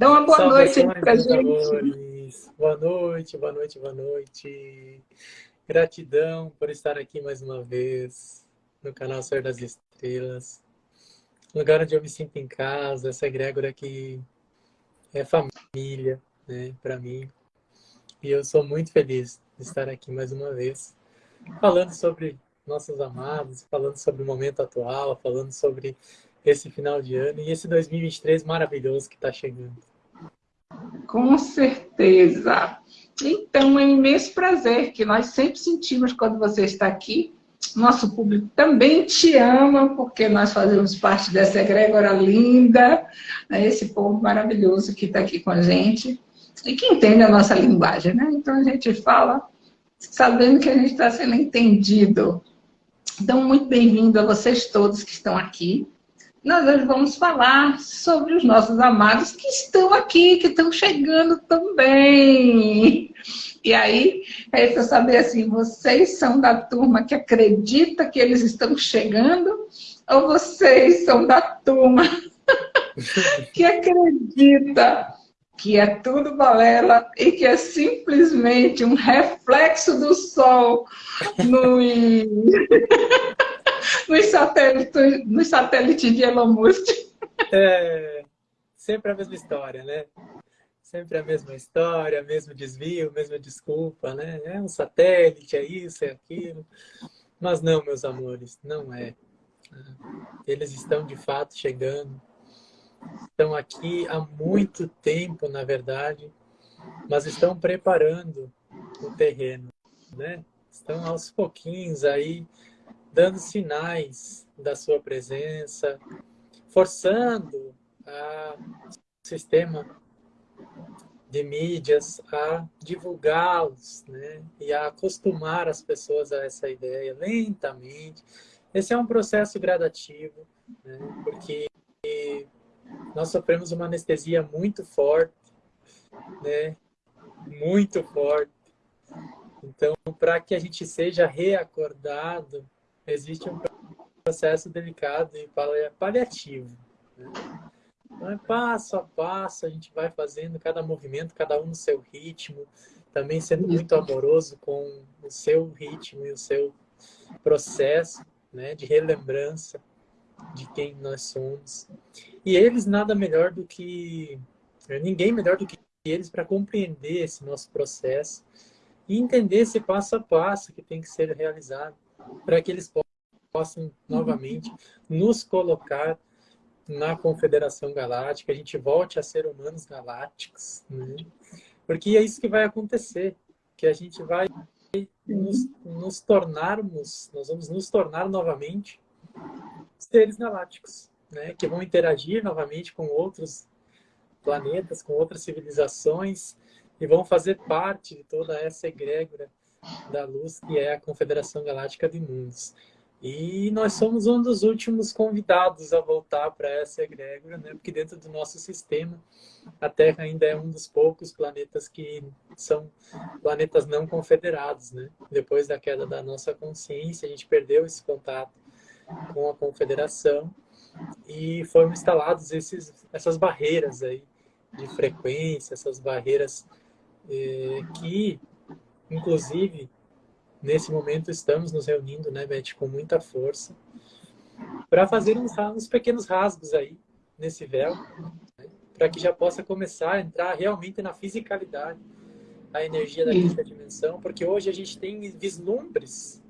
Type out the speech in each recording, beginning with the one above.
Dá uma boa noite para gente. Amores. Boa noite, boa noite, boa noite. Gratidão por estar aqui mais uma vez no canal Ser das Estrelas. Lugar onde eu me sinto em casa, essa egrégora que é família, né, para mim. E eu sou muito feliz de estar aqui mais uma vez, falando sobre nossos amados, falando sobre o momento atual, falando sobre esse final de ano e esse 2023 maravilhoso que está chegando. Com certeza. Então, é um imenso prazer que nós sempre sentimos quando você está aqui. Nosso público também te ama, porque nós fazemos parte dessa egrégora linda, né? esse povo maravilhoso que está aqui com a gente e que entende a nossa linguagem, né? Então, a gente fala sabendo que a gente está sendo entendido. Então, muito bem-vindo a vocês todos que estão aqui nós vamos falar sobre os nossos amados que estão aqui, que estão chegando também. E aí, é para saber assim, vocês são da turma que acredita que eles estão chegando ou vocês são da turma que acredita que é tudo balela e que é simplesmente um reflexo do sol no nos satélites, nos satélites de Elon Musk. É, sempre a mesma história, né? Sempre a mesma história, mesmo desvio, mesma desculpa, né? É um satélite, é isso, é aquilo. Mas não, meus amores, não é. Eles estão de fato chegando. Estão aqui há muito tempo, na verdade, mas estão preparando o terreno, né? Estão aos pouquinhos aí dando sinais da sua presença, forçando o sistema de mídias a divulgá-los né? e a acostumar as pessoas a essa ideia lentamente. Esse é um processo gradativo, né? porque nós sofremos uma anestesia muito forte, né? muito forte. Então, para que a gente seja reacordado existe um processo delicado e paliativo. Né? Então, é passo a passo, a gente vai fazendo cada movimento, cada um no seu ritmo, também sendo muito amoroso com o seu ritmo e o seu processo né, de relembrança de quem nós somos. E eles nada melhor do que... Ninguém melhor do que eles para compreender esse nosso processo e entender esse passo a passo que tem que ser realizado para que eles possam novamente nos colocar na Confederação Galáctica, a gente volte a ser humanos galácticos, né? porque é isso que vai acontecer, que a gente vai nos, nos tornarmos, nós vamos nos tornar novamente seres galácticos, né? que vão interagir novamente com outros planetas, com outras civilizações, e vão fazer parte de toda essa egrégora da luz que é a Confederação Galáctica de Mundos. E nós somos um dos últimos convidados a voltar para essa egrégora, né? porque dentro do nosso sistema, a Terra ainda é um dos poucos planetas que são planetas não confederados. Né? Depois da queda da nossa consciência, a gente perdeu esse contato com a confederação e foram instalados esses, essas barreiras aí de frequência, essas barreiras eh, que Inclusive, nesse momento estamos nos reunindo, né, Beth, com muita força, para fazer uns, uns, pequenos rasgos aí nesse véu, né, para que já possa começar a entrar realmente na fisicalidade, a energia da quinta dimensão, porque hoje a gente tem vislumbres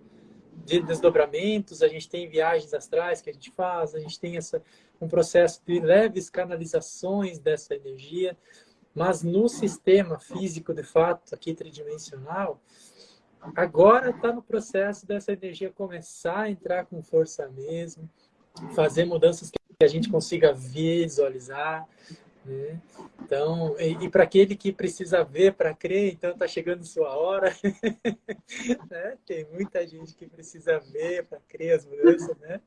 de desdobramentos, a gente tem viagens astrais que a gente faz, a gente tem essa, um processo de leves canalizações dessa energia, mas no sistema físico, de fato, aqui tridimensional, agora está no processo dessa energia começar a entrar com força mesmo, fazer mudanças que a gente consiga visualizar? Então, e, e para aquele que precisa ver para crer, então está chegando sua hora. né? Tem muita gente que precisa ver para crer as mudanças, né?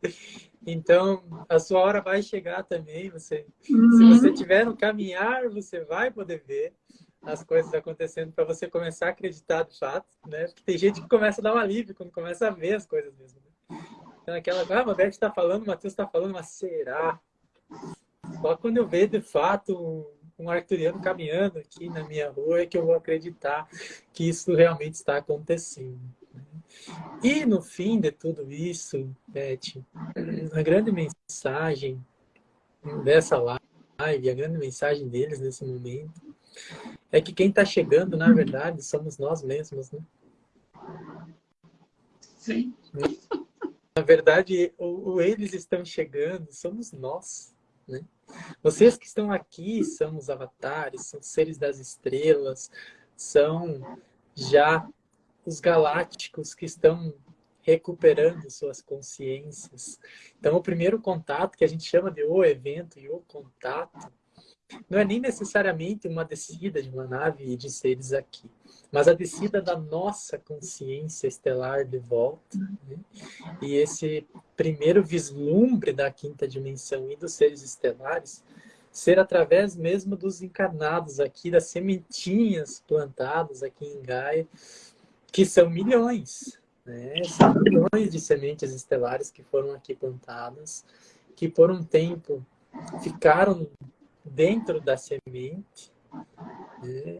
Então, a sua hora vai chegar também. Você, uhum. Se você tiver no caminhar, você vai poder ver as coisas acontecendo para você começar a acreditar de fato, né? Porque tem gente que começa a dar um alívio quando começa a ver as coisas mesmo. Né? Então, aquela, ah, a Beth está falando, o Matheus está falando, mas será? Só quando eu ver de fato um, arcturiano caminhando aqui na minha rua é que eu vou acreditar que isso realmente está acontecendo. Né? E no fim de tudo isso, Beth, a grande mensagem dessa live, a grande mensagem deles nesse momento, é que quem está chegando, na verdade, somos nós mesmos, né? Sim. Na verdade, o, o eles estão chegando, somos nós, né? Vocês que estão aqui são os avatares, são seres das estrelas, são já os galácticos que estão recuperando suas consciências. Então, o primeiro contato, que a gente chama de o evento e o contato, não é nem necessariamente uma descida de uma nave de seres aqui, mas a descida da nossa consciência estelar de volta. Né? E esse primeiro vislumbre da quinta dimensão e dos seres estelares ser através mesmo dos encarnados aqui, das sementinhas plantadas aqui em Gaia, que são milhões, né? São milhões de sementes estelares que foram aqui plantadas, que por um tempo ficaram dentro da semente, né?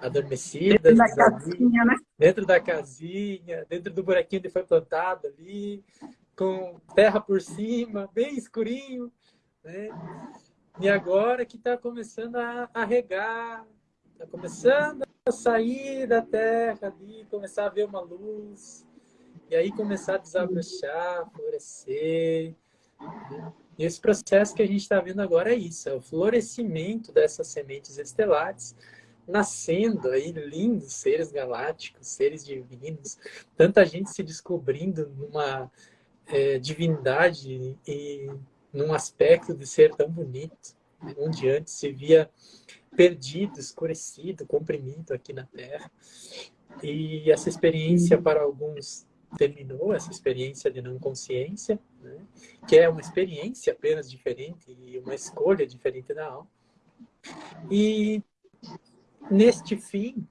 adormecidas, dentro da, casinha, né? dentro da casinha, dentro do buraquinho onde foi plantado ali, com terra por cima, bem escurinho, né? E agora que está começando a, a regar, está começando a sair da terra ali, começar a ver uma luz, e aí começar a desabrochar, florescer. E esse processo que a gente está vendo agora é isso, é o florescimento dessas sementes estelares, nascendo aí lindos seres galácticos, seres divinos, tanta gente se descobrindo numa é, divindade e num aspecto de ser tão bonito, onde antes se via perdido, escurecido, comprimido aqui na Terra. E essa experiência para alguns terminou essa experiência de não consciência, né? que é uma experiência apenas diferente e uma escolha diferente da alma. E neste fim,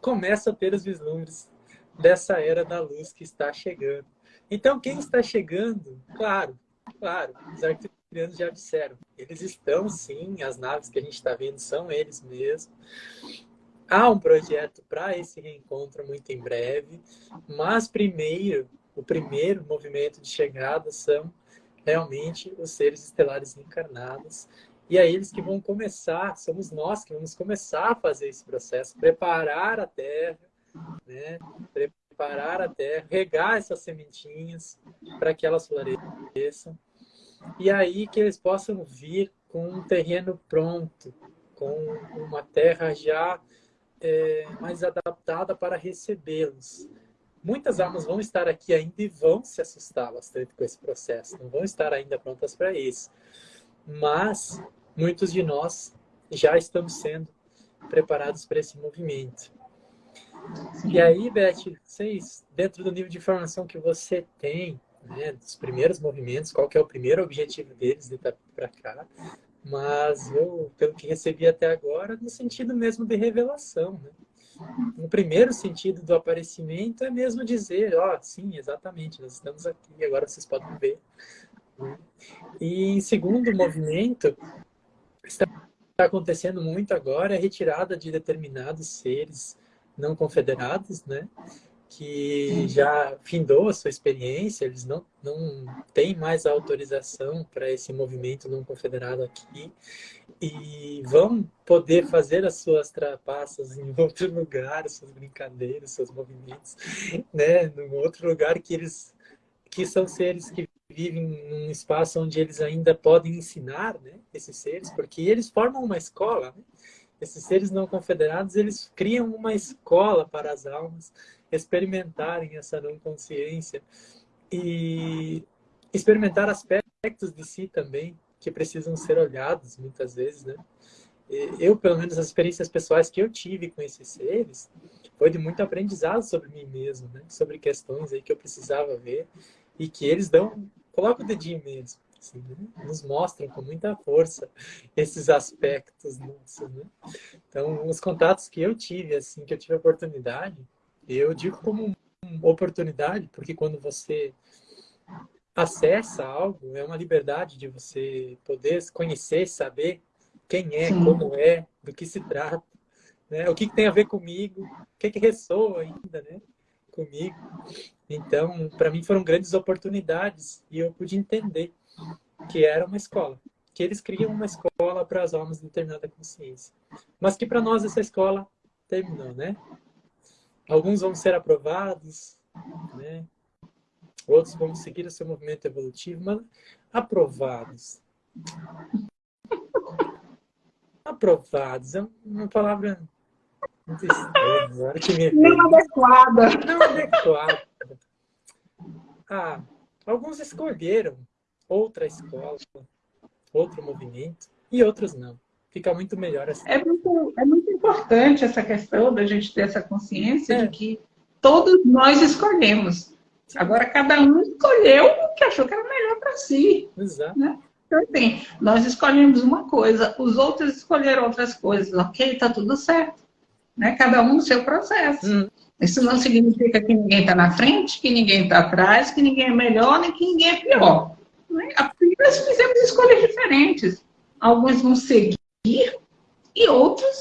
começa a ter os vislumbres dessa era da luz que está chegando. Então, quem está chegando, claro, claro, os arcturianos já disseram, eles estão sim, as naves que a gente está vendo são eles mesmos. Há um projeto para esse reencontro muito em breve, mas primeiro, o primeiro movimento de chegada são realmente os seres estelares encarnados. E é eles que vão começar, somos nós que vamos começar a fazer esse processo, preparar a terra, né? preparar a terra, regar essas sementinhas para que elas floresçam. E aí que eles possam vir com um terreno pronto, com uma terra já é, mais adaptada para recebê-los. Muitas almas vão estar aqui ainda e vão se assustar bastante com esse processo, não vão estar ainda prontas para isso. Mas muitos de nós já estamos sendo preparados para esse movimento. E aí, Beth, vocês, dentro do nível de informação que você tem, né, dos primeiros movimentos, qual que é o primeiro objetivo deles de para cá, mas eu, pelo que recebi até agora, no sentido mesmo de revelação. Né? No primeiro sentido do aparecimento é mesmo dizer, ó, oh, sim, exatamente, nós estamos aqui, agora vocês podem ver. E em segundo movimento, está acontecendo muito agora é retirada de determinados seres não confederados, né? Que já findou a sua experiência, eles não, não têm mais autorização para esse movimento não confederado aqui e vão poder fazer as suas trapaças em outro lugar, suas brincadeiras, seus movimentos, né, num outro lugar que eles que são seres que vivem num espaço onde eles ainda podem ensinar, né, esses seres, porque eles formam uma escola, né? Esses seres não confederados, eles criam uma escola para as almas experimentarem essa não consciência e experimentar aspectos de si também que precisam ser olhados muitas vezes, né? Eu, pelo menos, as experiências pessoais que eu tive com esses seres foi de muito aprendizado sobre mim mesmo, né? Sobre questões aí que eu precisava ver e que eles dão, colocam o dedinho mesmo, assim, né? nos mostram com muita força esses aspectos nossos, né? Então, os contatos que eu tive, assim, que eu tive a oportunidade, eu digo como uma oportunidade, porque quando você acessa algo, é uma liberdade de você poder conhecer, saber quem é, Sim. como é, do que se trata, né? o que, que tem a ver comigo, o que, que ressoa ainda né? comigo. Então, para mim foram grandes oportunidades e eu pude entender que era uma escola, que eles criam uma escola para as almas de determinada consciência. Mas que para nós essa escola terminou, né? Alguns vão ser aprovados, né? Outros vão seguir o seu movimento evolutivo, mas aprovados. Aprovados é uma palavra muito estranha. não adequada. Não adequada. Ah, alguns escolheram outra escola, outro movimento, e outros não. Fica muito melhor assim. É muito, é muito importante essa questão da gente ter essa consciência é. de que todos nós escolhemos. Agora, cada um escolheu o que achou que era melhor para si. Exato. Né? Então, assim, nós escolhemos uma coisa, os outros escolheram outras coisas. Ok, está tudo certo. Né? Cada um no seu processo. Hum. Isso não significa que ninguém está na frente, que ninguém está atrás, que ninguém é melhor, nem que ninguém é pior. Né? Nós fizemos escolhas diferentes. Alguns vão seguir e outros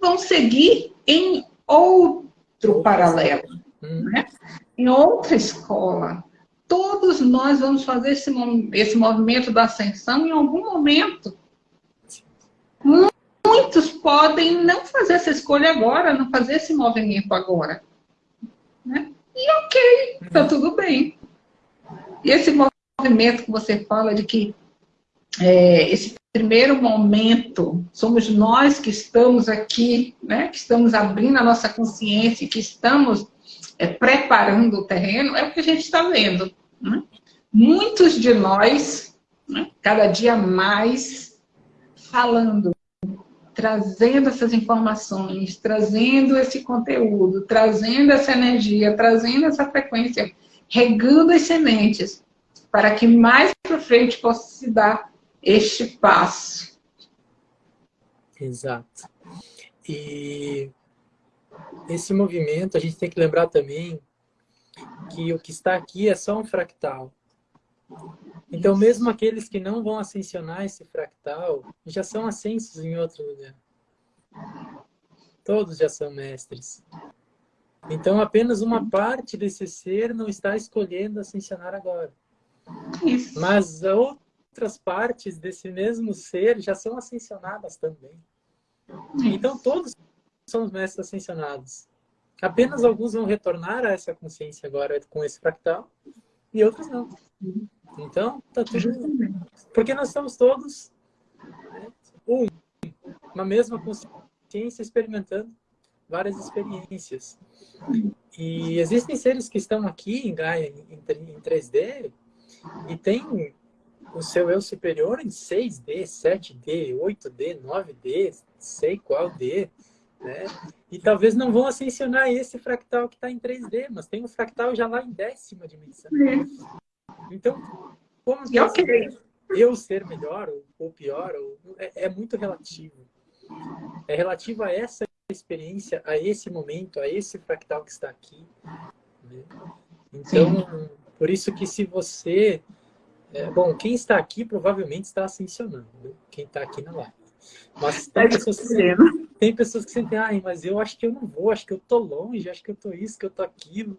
vão seguir em outro paralelo. Hum. Né? Em outra escola. Todos nós vamos fazer esse, esse movimento da ascensão em algum momento. Muitos podem não fazer essa escolha agora, não fazer esse movimento agora. Né? E ok, tá tudo bem. E esse movimento que você fala de que é, esse primeiro momento somos nós que estamos aqui, né, que estamos abrindo a nossa consciência, que estamos é, preparando o terreno, é o que a gente está vendo. Né? Muitos de nós, né, cada dia mais, falando, trazendo essas informações, trazendo esse conteúdo, trazendo essa energia, trazendo essa frequência, regando as sementes, para que mais para frente possa se dar este passo. Exato. E esse movimento, a gente tem que lembrar também que o que está aqui é só um fractal. Então, mesmo aqueles que não vão ascensionar esse fractal, já são ascensos em outro lugar. Todos já são mestres. Então, apenas uma parte desse ser não está escolhendo ascensionar agora. Isso. Mas outras partes desse mesmo ser já são ascensionadas também. Então, todos são mestres ascensionados. Apenas alguns vão retornar a essa consciência agora com esse fractal e outros não. Então, tá tudo... Porque nós estamos todos né, um, uma mesma consciência experimentando várias experiências. E existem seres que estão aqui em Gaia, em 3D, e tem o seu eu superior em 6D, 7D, 8D, 9D, sei qual D, né? E talvez não vão ascensionar esse fractal que está em 3D, mas tem um fractal já lá em décima dimensão. Então, como que okay. eu ser melhor ou pior ou, é, é, muito relativo. É relativo a essa experiência, a esse momento, a esse fractal que está aqui. Né? Então, Sim. por isso que se você é, bom, quem está aqui provavelmente está ascensionando, né? quem está aqui na live. Mas tem pessoas, que, tem pessoas que sentem, ai, mas eu acho que eu não vou, acho que eu tô longe, acho que eu tô isso, que eu tô aquilo.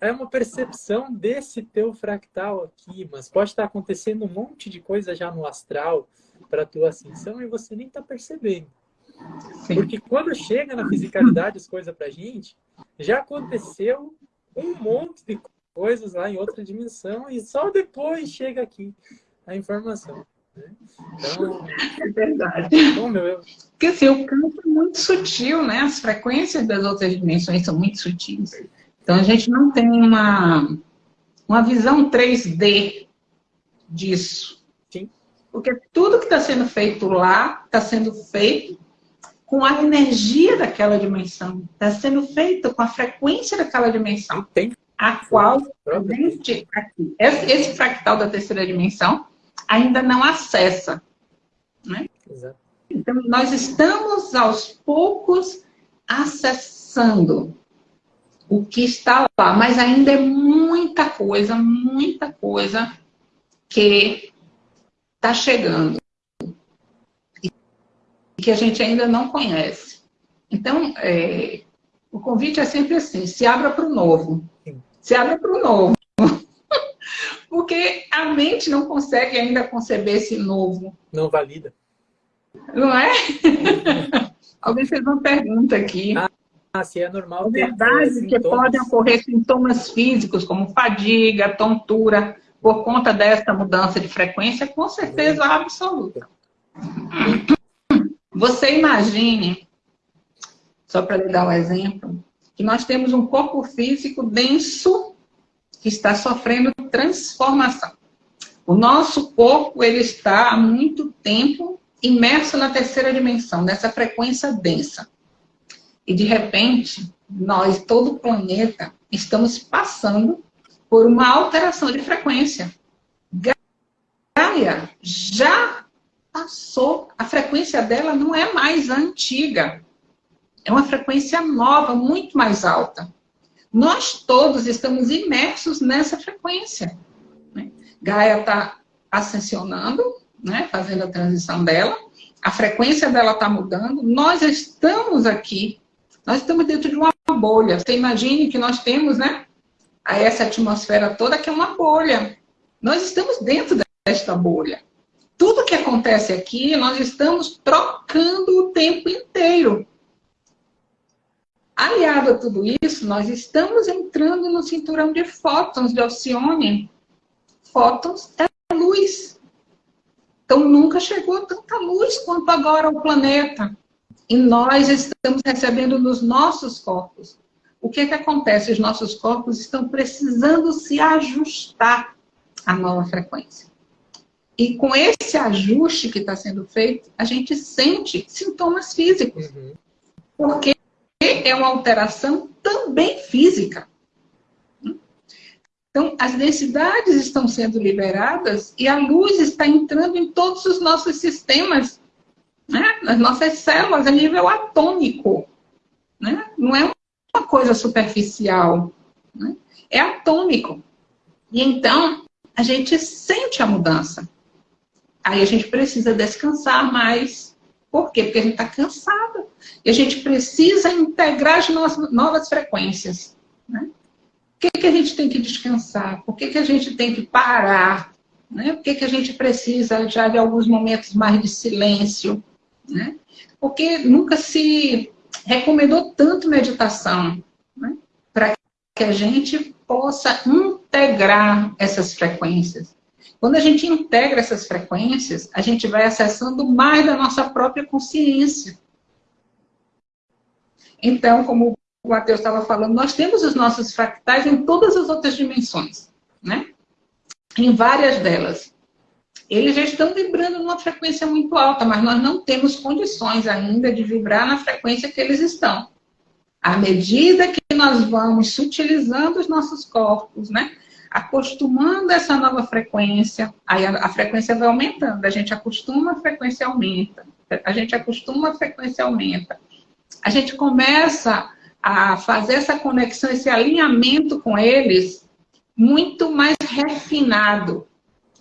É uma percepção desse teu fractal aqui, mas pode estar acontecendo um monte de coisa já no astral para a tua ascensão e você nem está percebendo. Sim. Porque quando chega na fisicalidade as coisas para gente, já aconteceu um monte de coisas lá em outra dimensão e só depois chega aqui a informação. Né? Então, é verdade. Bom, meu, eu... Porque assim, o campo é muito sutil, né? As frequências das outras dimensões são muito sutis. Então a gente não tem uma, uma visão 3D disso. Sim. Porque tudo que está sendo feito lá está sendo feito com a energia daquela dimensão. Está sendo feito com a frequência daquela dimensão. Tem a qual aqui, esse fractal da terceira dimensão ainda não acessa. Né? Então, nós estamos aos poucos acessando o que está lá, mas ainda é muita coisa, muita coisa que está chegando. E que a gente ainda não conhece. Então, é, o convite é sempre assim, se abra para o novo. Se abra para o novo. Porque a mente não consegue ainda conceber esse novo. Não valida. Não é? Alguém fez uma pergunta aqui. Ah, se é normal. É verdade que podem ocorrer sintomas físicos, como fadiga, tontura, por conta dessa mudança de frequência, com certeza absoluta. Você imagine, só para lhe dar um exemplo, que nós temos um corpo físico denso que está sofrendo transformação. O nosso corpo ele está há muito tempo imerso na terceira dimensão, nessa frequência densa. E de repente, nós, todo o planeta, estamos passando por uma alteração de frequência. Gaia já passou, a frequência dela não é mais antiga. É uma frequência nova, muito mais alta. Nós todos estamos imersos nessa frequência. Né? Gaia está ascensionando, né, fazendo a transição dela, a frequência dela está mudando, nós estamos aqui, nós estamos dentro de uma bolha. Você imagine que nós temos, né, essa atmosfera toda que é uma bolha. Nós estamos dentro desta bolha. Tudo que acontece aqui, nós estamos trocando o tempo inteiro. Aliado a tudo isso, nós estamos entrando no cinturão de fótons de Alcione. Fótons é luz. Então, nunca chegou tanta luz quanto agora ao planeta. E nós estamos recebendo nos nossos corpos. O que, é que acontece? Os nossos corpos estão precisando se ajustar à nova frequência. E com esse ajuste que está sendo feito, a gente sente sintomas físicos. Uhum. Porque é uma alteração também física. Então, as densidades estão sendo liberadas e a luz está entrando em todos os nossos sistemas, né? nas nossas células, a nível atômico. Né? Não é uma coisa superficial, né? é atômico. E então, a gente sente a mudança. Aí a gente precisa descansar mais. Por quê? Porque a gente está cansado. E a gente precisa integrar as novas frequências. Né? que, que a gente tem que descansar? Por que, que a gente tem que parar? Né? Por que, que a gente precisa já de alguns momentos mais de silêncio? Né? Porque nunca se recomendou tanto meditação né? para que a gente possa integrar essas frequências. Quando a gente integra essas frequências, a gente vai acessando mais da nossa própria consciência. Então, como o Matheus estava falando, nós temos os nossos fractais em todas as outras dimensões, né? Em várias delas. Eles já estão vibrando numa frequência muito alta, mas nós não temos condições ainda de vibrar na frequência que eles estão. À medida que nós vamos sutilizando os nossos corpos, né? Acostumando essa nova frequência, aí a, a frequência vai aumentando. A gente acostuma, a frequência aumenta. A gente acostuma, a frequência aumenta. A gente começa a fazer essa conexão, esse alinhamento com eles muito mais refinado.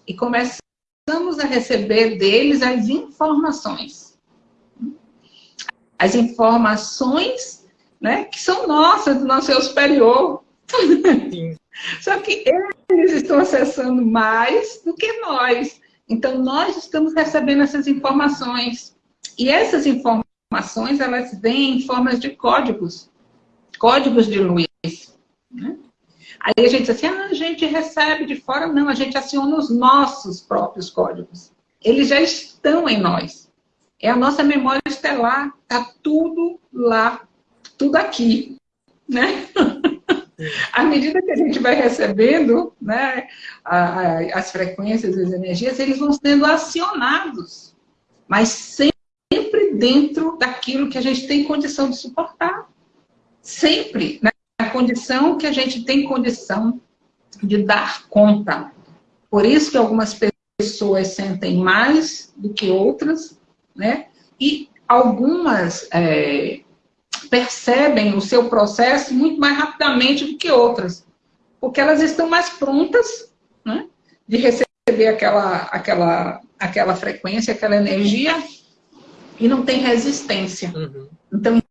E começamos a receber deles as informações. As informações né, que são nossas, do nosso eu superior. Sim. Só que eles estão acessando mais do que nós. Então, nós estamos recebendo essas informações. E essas informações, elas vêm em formas de códigos códigos de luz. Né? Aí a gente diz assim, ah, a gente recebe de fora. Não, a gente aciona os nossos próprios códigos. Eles já estão em nós. É a nossa memória estelar. Está tudo lá, tudo aqui. Né? à medida que a gente vai recebendo né, as frequências, as energias, eles vão sendo acionados. Mas sempre dentro daquilo que a gente tem condição de suportar sempre na condição que a gente tem condição de dar conta. Por isso que algumas pessoas sentem mais do que outras, né? E algumas é, percebem o seu processo muito mais rapidamente do que outras, porque elas estão mais prontas né, de receber aquela, aquela, aquela frequência, aquela energia, e não tem resistência. Uhum. Então,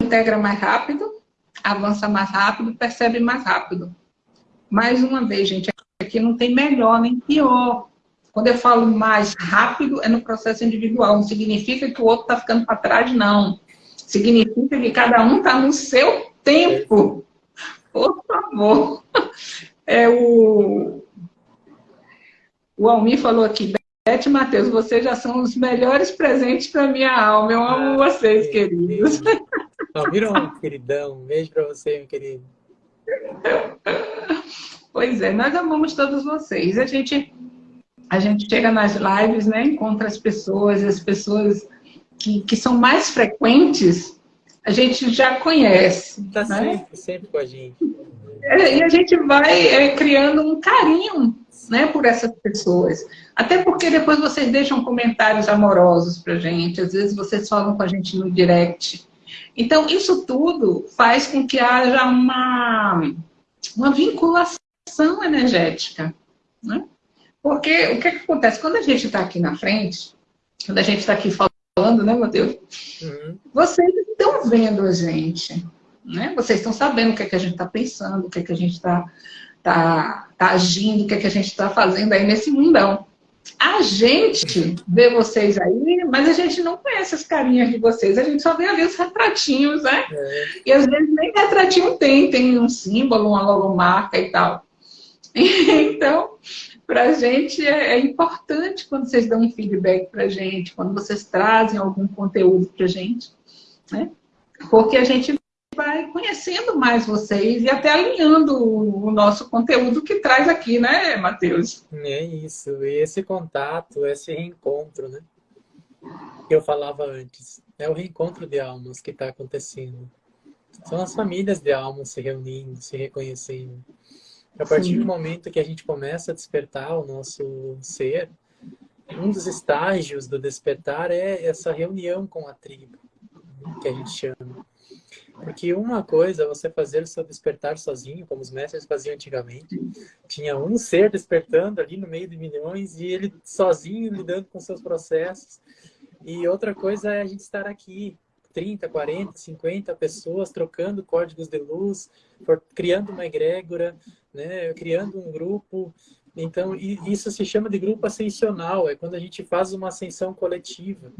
integra mais rápido, avança mais rápido, percebe mais rápido. Mais uma vez, gente, aqui não tem melhor nem pior. Quando eu falo mais rápido, é no processo individual. Não significa que o outro está ficando para trás, não. Significa que cada um está no seu tempo. Por favor. É o, o Almir falou aqui, Beth e Matheus, vocês já são os melhores presentes para minha alma. Eu amo ah, vocês, queridos. Almir é um queridão. Um beijo para você, meu querido. Pois é, nós amamos todos vocês. A gente, a gente chega nas lives, né, encontra as pessoas, as pessoas que, que são mais frequentes, a gente já conhece. Está né? sempre, sempre com a gente. É, e a gente vai é, criando um carinho né, por essas pessoas. Até porque depois vocês deixam comentários amorosos para gente, às vezes vocês falam com a gente no direct. Então, isso tudo faz com que haja uma, uma vinculação energética. Né? Porque o que, que acontece? Quando a gente está aqui na frente, quando a gente está aqui falando, né, meu Deus? Uhum. Vocês estão vendo a gente. Né? Vocês estão sabendo o que, é que a gente está pensando, o que, é que a gente está tá, tá agindo, o que, é que a gente está fazendo aí nesse mundão. A gente vê vocês aí, mas a gente não conhece as carinhas de vocês. A gente só vê ali os retratinhos, né? É. E às vezes nem retratinho tem, tem um símbolo, uma logomarca e tal. Então, para a gente é, é, importante quando vocês dão um feedback para a gente, quando vocês trazem algum conteúdo para a gente, né? Porque a gente vai conhecendo mais vocês e até alinhando o nosso conteúdo que traz aqui, né, Matheus? É isso, e esse contato, esse reencontro, né? Que eu falava antes. É o reencontro de almas que está acontecendo. São as famílias de almas se reunindo, se reconhecendo. A partir Sim. do momento que a gente começa a despertar o nosso ser, um dos estágios do despertar é essa reunião com a tribo, que a gente chama. Porque uma coisa é você fazer o seu despertar sozinho, como os mestres faziam antigamente. Tinha um ser despertando ali no meio de milhões e ele sozinho lidando com seus processos. E outra coisa é a gente estar aqui, 30, 40, 50 pessoas trocando códigos de luz, criando uma egrégora, né, criando um grupo, então, isso se chama de grupo ascensional, é quando a gente faz uma ascensão coletiva.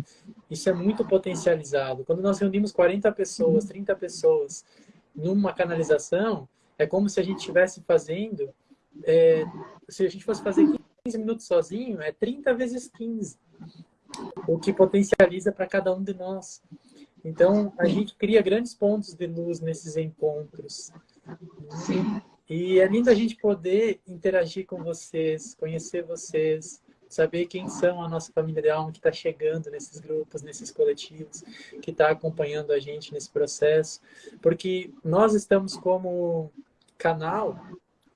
Isso é muito potencializado. Quando nós reunimos 40 pessoas, 30 pessoas numa canalização, é como se a gente estivesse fazendo, é, se a gente fosse fazer 15 minutos sozinho, é 30 vezes 15, o que potencializa para cada um de nós. Então, a gente cria grandes pontos de luz nesses encontros. Sim. E é lindo a gente poder interagir com vocês, conhecer vocês, saber quem são a nossa família de alma que está chegando nesses grupos, nesses coletivos, que está acompanhando a gente nesse processo. Porque nós estamos como canal,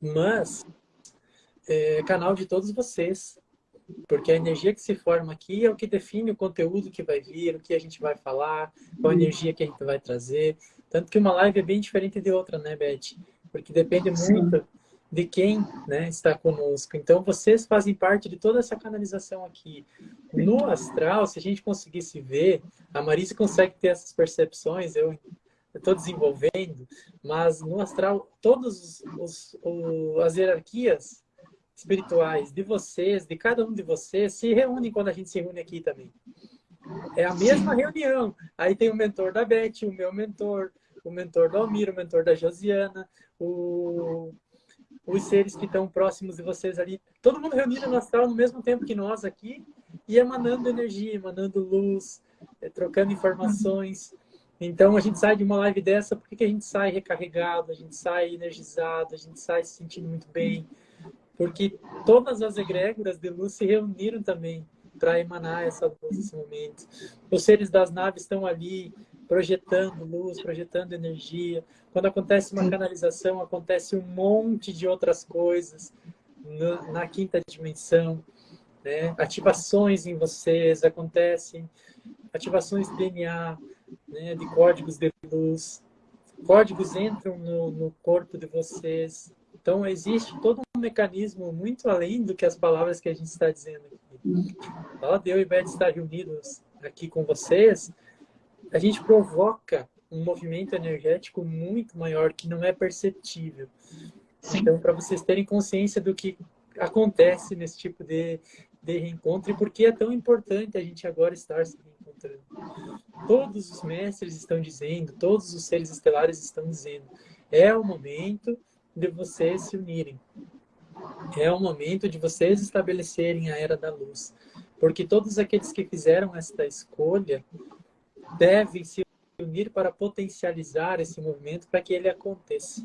mas é canal de todos vocês. Porque a energia que se forma aqui é o que define o conteúdo que vai vir, o que a gente vai falar, qual a energia que a gente vai trazer. Tanto que uma live é bem diferente de outra, né, Beth? Porque depende muito Sim. de quem né, está conosco. Então, vocês fazem parte de toda essa canalização aqui. No astral, se a gente conseguisse ver, a Marisa consegue ter essas percepções, eu estou desenvolvendo, mas no astral, todas as hierarquias espirituais de vocês, de cada um de vocês, se reúnem quando a gente se reúne aqui também. É a mesma reunião. Aí tem o mentor da Beth, o meu mentor, o mentor do Almir, o mentor da Josiana, o, os seres que estão próximos de vocês ali, todo mundo reunido no astral no mesmo tempo que nós aqui e emanando energia, emanando luz, é, trocando informações. Então a gente sai de uma live dessa, porque que a gente sai recarregado, a gente sai energizado, a gente sai se sentindo muito bem, porque todas as egrégoras de luz se reuniram também para emanar essa luz nesse momento. Os seres das naves estão ali projetando luz, projetando energia. Quando acontece uma canalização, acontece um monte de outras coisas na, na quinta dimensão. Né? Ativações em vocês acontecem, ativações de DNA, né? de códigos de luz. Códigos entram no, no corpo de vocês. Então, existe todo um mecanismo muito além do que as palavras que a gente está dizendo aqui. Ó, Deus e Beth estar reunidos aqui com vocês, a gente provoca um movimento energético muito maior que não é perceptível. Sim. Então, para vocês terem consciência do que acontece nesse tipo de, de reencontro e por que é tão importante a gente agora estar se reencontrando. Todos os mestres estão dizendo, todos os seres estelares estão dizendo, é o momento de vocês se unirem. É o momento de vocês estabelecerem a Era da Luz. Porque todos aqueles que fizeram esta escolha devem se unir para potencializar esse movimento para que ele aconteça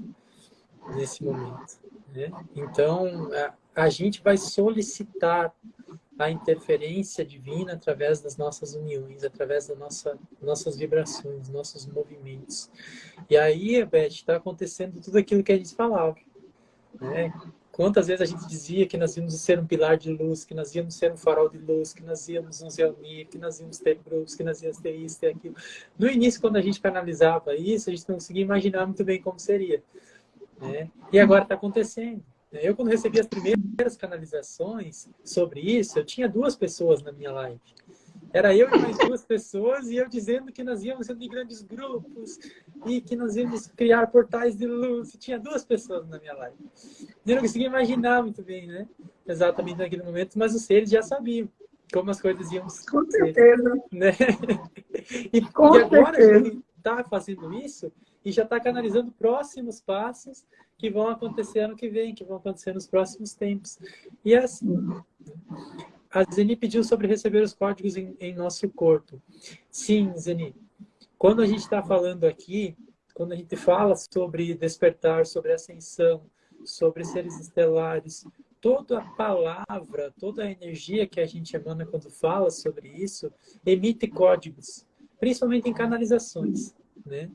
nesse momento. Né? Então, a, gente vai solicitar a interferência divina através das nossas uniões, através das nossa, nossas vibrações, nossos movimentos. E aí, Beth, está acontecendo tudo aquilo que a gente falava. Né? Quantas vezes a gente dizia que nós íamos ser um pilar de luz, que nós íamos ser um farol de luz, que nós íamos nos reunir, que nós íamos ter grupos, que nós íamos ter isso, ter aquilo. No início, quando a gente canalizava isso, a gente não conseguia imaginar muito bem como seria. Né? E agora está acontecendo. Eu, quando recebi as primeiras canalizações sobre isso, eu tinha duas pessoas na minha live. Era eu e mais duas pessoas, e eu dizendo que nós íamos ser de grandes grupos, e que nós íamos criar portais de luz. Tinha duas pessoas na minha live. Eu não conseguia imaginar muito bem, né? Exatamente naquele momento, mas os seres já sabiam como as coisas iam Com certeza. Né? E, Com e agora certeza. a gente está fazendo isso e já está canalizando próximos passos que vão acontecer ano que vem, que vão acontecer nos próximos tempos. E assim, a Zeni pediu sobre receber os códigos em, em nosso corpo. Sim, Zeni. Quando a gente está falando aqui, quando a gente fala sobre despertar, sobre ascensão, sobre seres estelares, toda a palavra, toda a energia que a gente emana quando fala sobre isso, emite códigos, principalmente em canalizações. Né?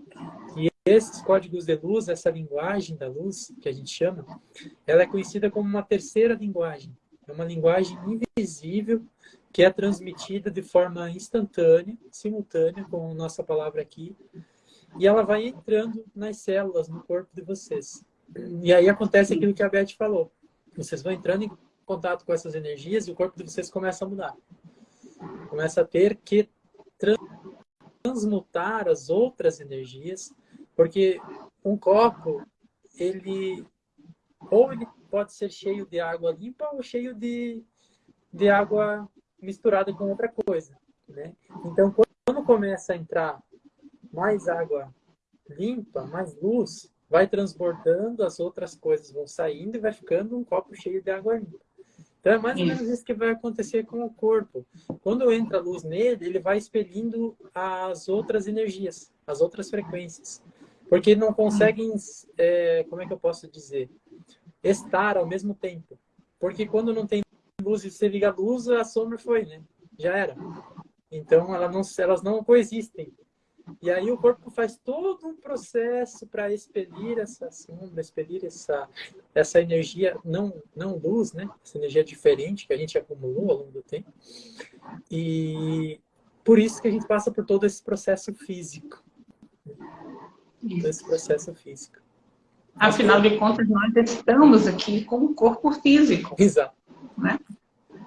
E esses códigos de luz, essa linguagem da luz, que a gente chama, ela é conhecida como uma terceira linguagem. É uma linguagem invisível que é transmitida de forma instantânea, simultânea, com nossa palavra aqui, e ela vai entrando nas células, no corpo de vocês. E aí acontece aquilo que a Beth falou. Vocês vão entrando em contato com essas energias e o corpo de vocês começa a mudar. Começa a ter que transmutar as outras energias porque um copo, ele ou ele pode ser cheio de água limpa ou cheio de, de água misturada com outra coisa. Né? Então, quando começa a entrar mais água limpa, mais luz, vai transbordando, as outras coisas vão saindo e vai ficando um copo cheio de água limpa. Então, é mais ou menos isso que vai acontecer com o corpo. Quando entra luz nele, ele vai expelindo as outras energias, as outras frequências. Porque não conseguem, é, como é que eu posso dizer, estar ao mesmo tempo. Porque quando não tem luz e você liga a luz, a sombra foi, né? Já era. Então ela não, elas não coexistem. E aí o corpo faz todo um processo para expelir essa sombra, expelir essa, essa energia, não, não luz, né? Essa energia diferente que a gente acumulou ao longo do tempo. E por isso que a gente passa por todo esse processo físico desse processo físico. Afinal de contas, nós estamos aqui com o corpo físico. Exato. Né?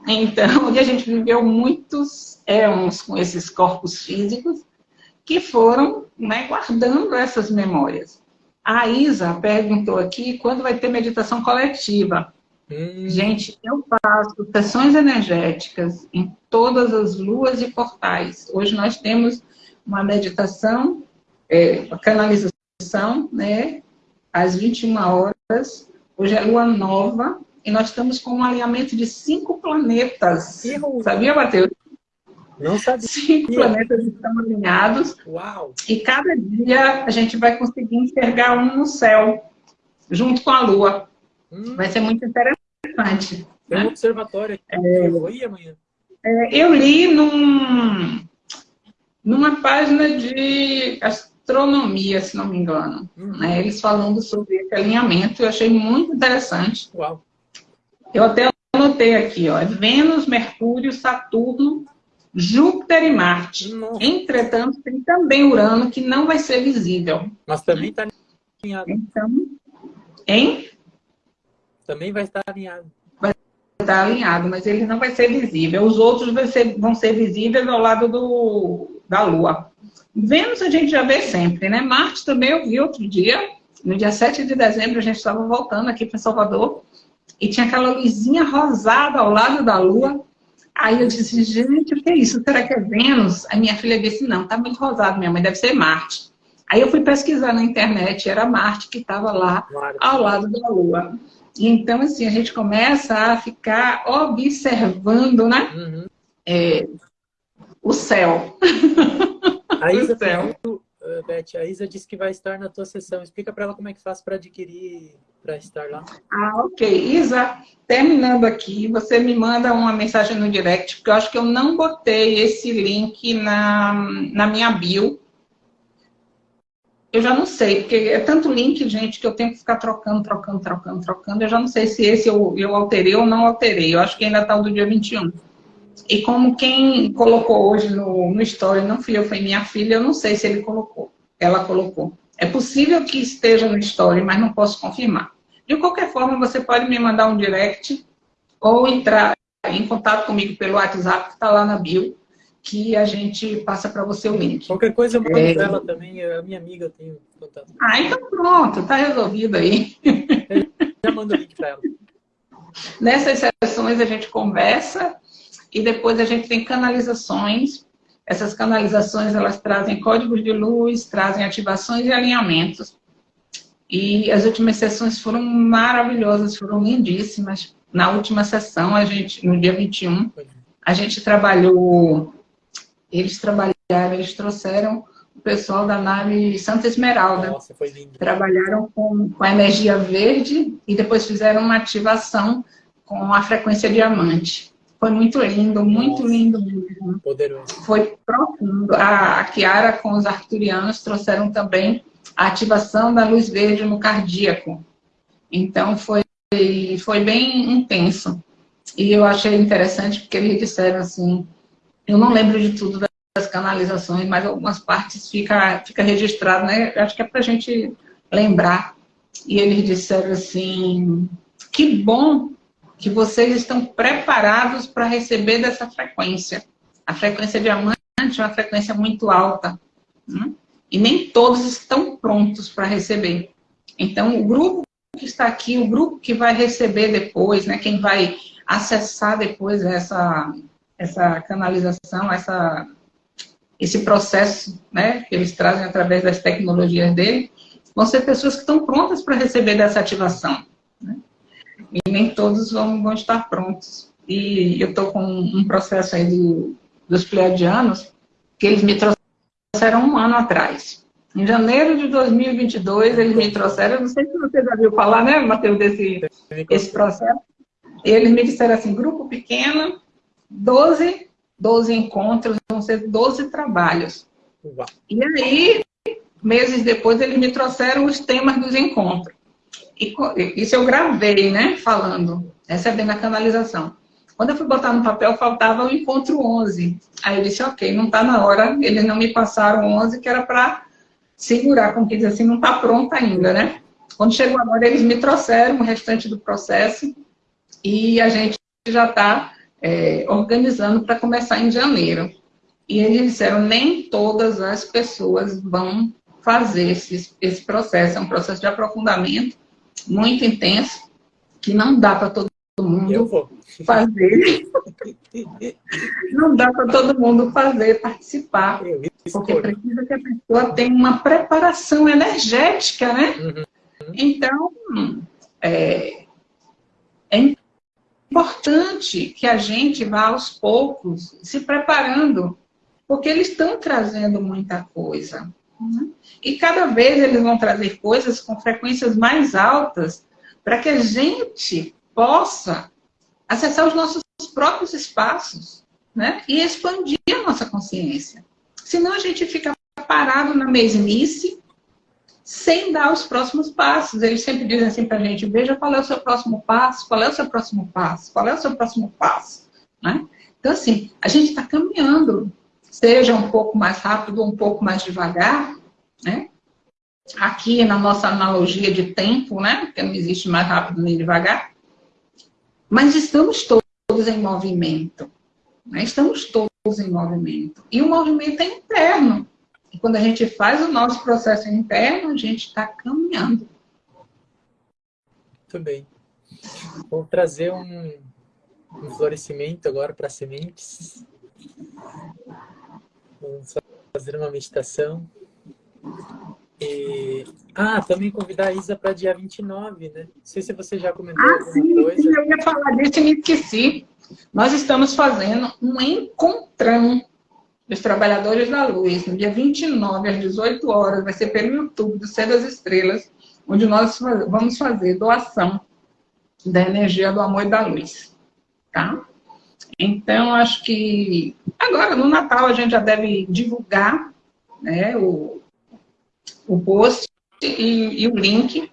Então, a gente viveu muitos éons com esses corpos físicos que foram né, guardando essas memórias. A Isa perguntou aqui quando vai ter meditação coletiva. Hum. Gente, eu faço sessões energéticas em todas as luas e portais. Hoje nós temos uma meditação é, canalização, né, às 21 horas. Hoje é lua nova e nós estamos com um alinhamento de cinco planetas. Sabia, Matheus? Não sabia. Cinco planetas estão alinhados. Uau! E cada dia a gente vai conseguir enxergar um no céu, junto com a lua. Hum. Vai ser muito interessante. Tem né? um observatório aqui. É, eu ir amanhã. É, eu li num, numa página de astronomia, se não me engano. Uhum. Né? Eles falando sobre esse alinhamento, eu achei muito interessante. Uau. Eu até anotei aqui, ó, Vênus, Mercúrio, Saturno, Júpiter e Marte. Nossa. Entretanto, tem também Urano, que não vai ser visível. Mas também está alinhado. Então, hein? Também vai estar alinhado. Vai está alinhado, mas ele não vai ser visível. Os outros vão ser, vão ser visíveis ao lado do, da Lua. Vênus a gente já vê sempre, né? Marte também eu vi outro dia, no dia 7 de dezembro, a gente estava voltando aqui para Salvador, e tinha aquela luzinha rosada ao lado da Lua. Aí eu disse, gente, o que é isso? Será que é Vênus? A minha filha disse, não, tá muito rosado, minha mãe, deve ser Marte. Aí eu fui pesquisar na internet, era Marte que estava lá ao lado da Lua. Então, assim, a gente começa a ficar observando, né? Uhum. É, o céu. A Isa, céu. Beth, a Isa disse que vai estar na tua sessão. Explica para ela como é que faz para adquirir, para estar lá. Ah, ok. Isa, terminando aqui, você me manda uma mensagem no direct, porque eu acho que eu não botei esse link na, na minha bio eu já não sei, porque é tanto link, gente, que eu tenho que ficar trocando, trocando, trocando, trocando. Eu já não sei se esse eu, eu alterei ou não alterei. Eu acho que ainda está o do dia 21. E como quem colocou hoje no, no story não fui eu, foi minha filha, eu não sei se ele colocou. Ela colocou. É possível que esteja no story, mas não posso confirmar. De qualquer forma, você pode me mandar um direct ou entrar em contato comigo pelo WhatsApp, que está lá na bio que a gente passa para você o link. Qualquer coisa eu mando é... para ela também, a minha amiga tem contato. Ah, então pronto, está resolvido aí. Eu já mando o link para ela. Nessas sessões a gente conversa e depois a gente tem canalizações. Essas canalizações, elas trazem códigos de luz, trazem ativações e alinhamentos. E as últimas sessões foram maravilhosas, foram lindíssimas. Na última sessão, a gente, no dia 21, a gente trabalhou eles trabalharam, eles trouxeram o pessoal da nave Santa Esmeralda. Nossa, foi lindo. Trabalharam com, com a energia verde e depois fizeram uma ativação com a frequência diamante. Foi muito lindo, muito Nossa, lindo mesmo. Poderoso. Foi profundo. A, a Kiara com os arcturianos trouxeram também a ativação da luz verde no cardíaco. Então foi, foi bem intenso. E eu achei interessante porque eles disseram assim, eu não lembro de tudo das canalizações, mas algumas partes fica, fica registrado, né? Acho que é para a gente lembrar. E eles disseram assim, que bom que vocês estão preparados para receber dessa frequência. A frequência diamante é uma frequência muito alta. Né? E nem todos estão prontos para receber. Então, o grupo que está aqui, o grupo que vai receber depois, né, quem vai acessar depois essa, essa canalização, essa, esse processo né, que eles trazem através das tecnologias dele, vão ser pessoas que estão prontas para receber dessa ativação. Né? E nem todos vão, vão estar prontos. E eu estou com um processo aí do, dos pleiadianos que eles me trouxeram um ano atrás. Em janeiro de 2022, eles me trouxeram, não sei se você já viu falar, né, Matheus, desse esse processo. Eles me disseram assim, grupo pequeno, 12, 12 encontros, vão ser 12 trabalhos. Uau. E aí, meses depois, eles me trouxeram os temas dos encontros. E isso eu gravei, né, falando, recebendo a canalização. Quando eu fui botar no papel, faltava o encontro 11. Aí eu disse, ok, não está na hora, eles não me passaram 11, que era para segurar, como que diz assim, não está pronto ainda, né? Quando chegou agora, eles me trouxeram o restante do processo e a gente já está é, organizando para começar em janeiro. E eles disseram, nem todas as pessoas vão fazer esse, esse processo. É um processo de aprofundamento muito intenso, que não dá para todo mundo fazer. não dá para todo mundo fazer, participar. Porque precisa que a pessoa tenha uma preparação energética, né? Uhum. Então, é, é importante que a gente vá aos poucos se preparando, porque eles estão trazendo muita coisa. Né? E cada vez eles vão trazer coisas com frequências mais altas para que a gente possa acessar os nossos próprios espaços né? e expandir a nossa consciência. Senão a gente fica parado na mesmice sem dar os próximos passos. Eles sempre dizem assim para a gente, veja qual é o seu próximo passo, qual é o seu próximo passo, qual é o seu próximo passo. Né? Então, assim, a gente está caminhando, seja um pouco mais rápido, um pouco mais devagar, né? Aqui na nossa analogia de tempo, né? Porque não existe mais rápido nem devagar. Mas estamos todos em movimento. Né? Estamos todos em movimento. E o movimento é interno. E quando a gente faz o nosso processo interno, a gente está caminhando. Muito bem. Vou trazer um, um florescimento agora para sementes. Vamos fazer uma meditação. E... Ah, também convidar a Isa para dia 29, né? Não sei se você já comentou ah, alguma sim, coisa. Eu ia falar disso e me esqueci. Nós estamos fazendo um encontrão dos Trabalhadores da Luz, no dia 29, às 18 horas, vai ser pelo YouTube do Céu das Estrelas, onde nós vamos fazer doação da energia do amor e da luz, tá? Então, acho que agora, no Natal, a gente já deve divulgar né, o, o post e, e o link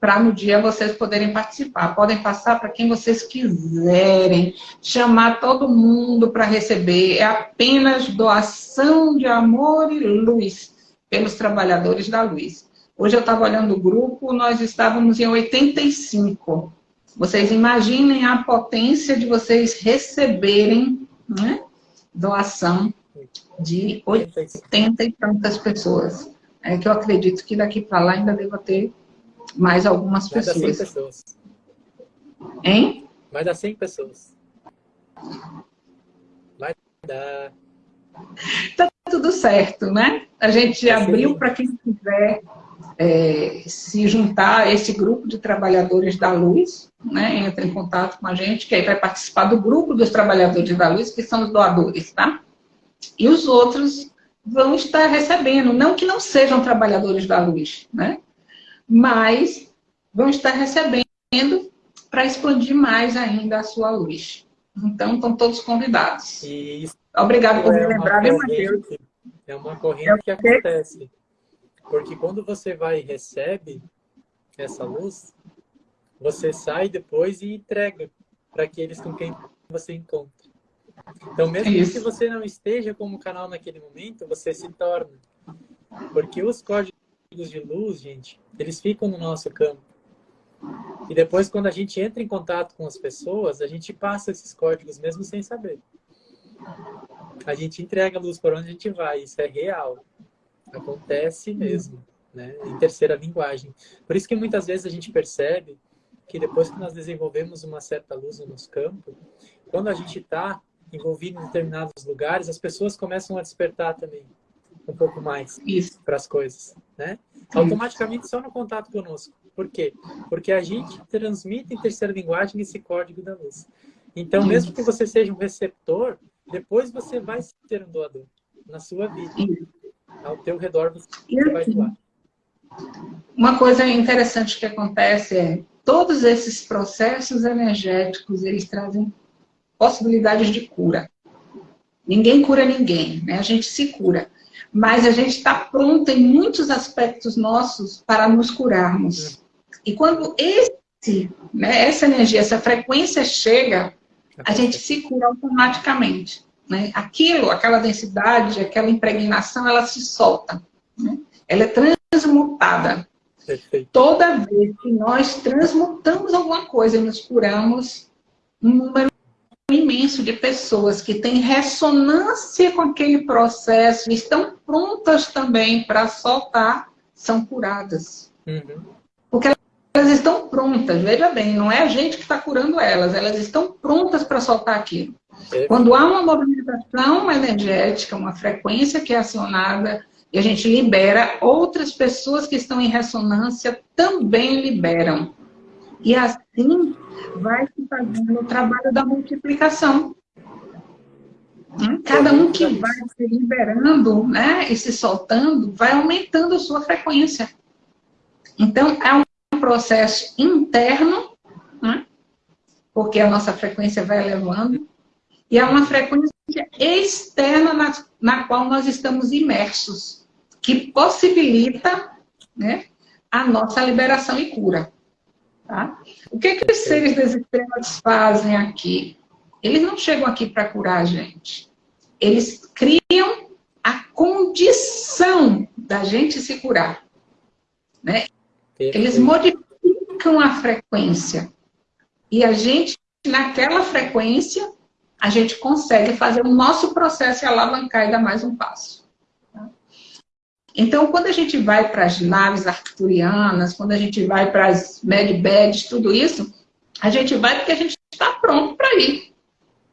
para no dia vocês poderem participar. Podem passar para quem vocês quiserem, chamar todo mundo para receber. É apenas doação de amor e luz pelos trabalhadores da luz. Hoje eu estava olhando o grupo, nós estávamos em 85. Vocês imaginem a potência de vocês receberem né, doação de 80 e tantas pessoas é que eu acredito que daqui para lá ainda deva ter mais algumas mais pessoas. Mais 100 pessoas. Hein? Mais das 100 pessoas. Vai dar. Tá tudo certo, né? A gente tá abriu para quem quiser é, se juntar a esse grupo de trabalhadores da luz, né? Entra em contato com a gente, que aí vai participar do grupo dos trabalhadores da luz, que são os doadores, tá? E os outros vão estar recebendo, não que não sejam trabalhadores da luz, né? mas vão estar recebendo para expandir mais ainda a sua luz. Então, estão todos convidados. Isso Obrigado por é me lembrar. É uma corrente que acontece. Porque quando você vai e recebe essa luz, você sai depois e entrega para aqueles com quem você encontra. Então, mesmo Isso. que você não esteja como canal naquele momento, você se torna. Porque os códigos de luz, gente, eles ficam no nosso campo. E depois, quando a gente entra em contato com as pessoas, a gente passa esses códigos mesmo sem saber. A gente entrega a luz por onde a gente vai, isso é real. Acontece mesmo, né? em terceira linguagem. Por isso que muitas vezes a gente percebe que depois que nós desenvolvemos uma certa luz no nosso campo, quando a gente está envolvido em determinados lugares, as pessoas começam a despertar também um pouco mais para as coisas, né? Automaticamente só no contato conosco. Por quê? Porque a gente transmite em terceira linguagem esse código da luz. Então, mesmo que você seja um receptor, depois você vai ser um doador na sua vida. Ao teu redor você vai assim, doar. Uma coisa interessante que acontece é todos esses processos energéticos, eles trazem possibilidades de cura. Ninguém cura ninguém, né? A gente se cura. Mas a gente está pronto em muitos aspectos nossos para nos curarmos. E quando esse, né, essa energia, essa frequência chega, a gente se cura automaticamente. Né? Aquilo, aquela densidade, aquela impregnação, ela se solta. Né? Ela é transmutada. Perfeito. Toda vez que nós transmutamos alguma coisa e nos curamos, um número imenso de pessoas que têm ressonância com aquele processo e estão prontas também para soltar, são curadas. Uhum. Elas estão prontas, veja bem, não é a gente que está curando elas, elas estão prontas para soltar aquilo. É. Quando há uma movimentação energética, uma frequência que é acionada, e a gente libera, outras pessoas que estão em ressonância também liberam. E assim vai se fazendo o trabalho da multiplicação. Cada um que vai se liberando né, e se soltando, vai aumentando a sua frequência. Então, é um processo interno, né, porque a nossa frequência vai elevando, e é uma frequência externa na, na qual nós estamos imersos, que possibilita né, a nossa liberação e cura. Tá? O que, que os seres das estrelas fazem aqui? Eles não chegam aqui para curar a gente. Eles criam a condição da gente se curar. Né? Eles modificam a frequência. E a gente naquela frequência, a gente consegue fazer o nosso processo e alavancar e dar mais um passo. Tá? Então, quando a gente vai para as naves arcturianas, quando a gente vai para as medbeds, tudo isso, a gente vai porque a gente está pronto para ir.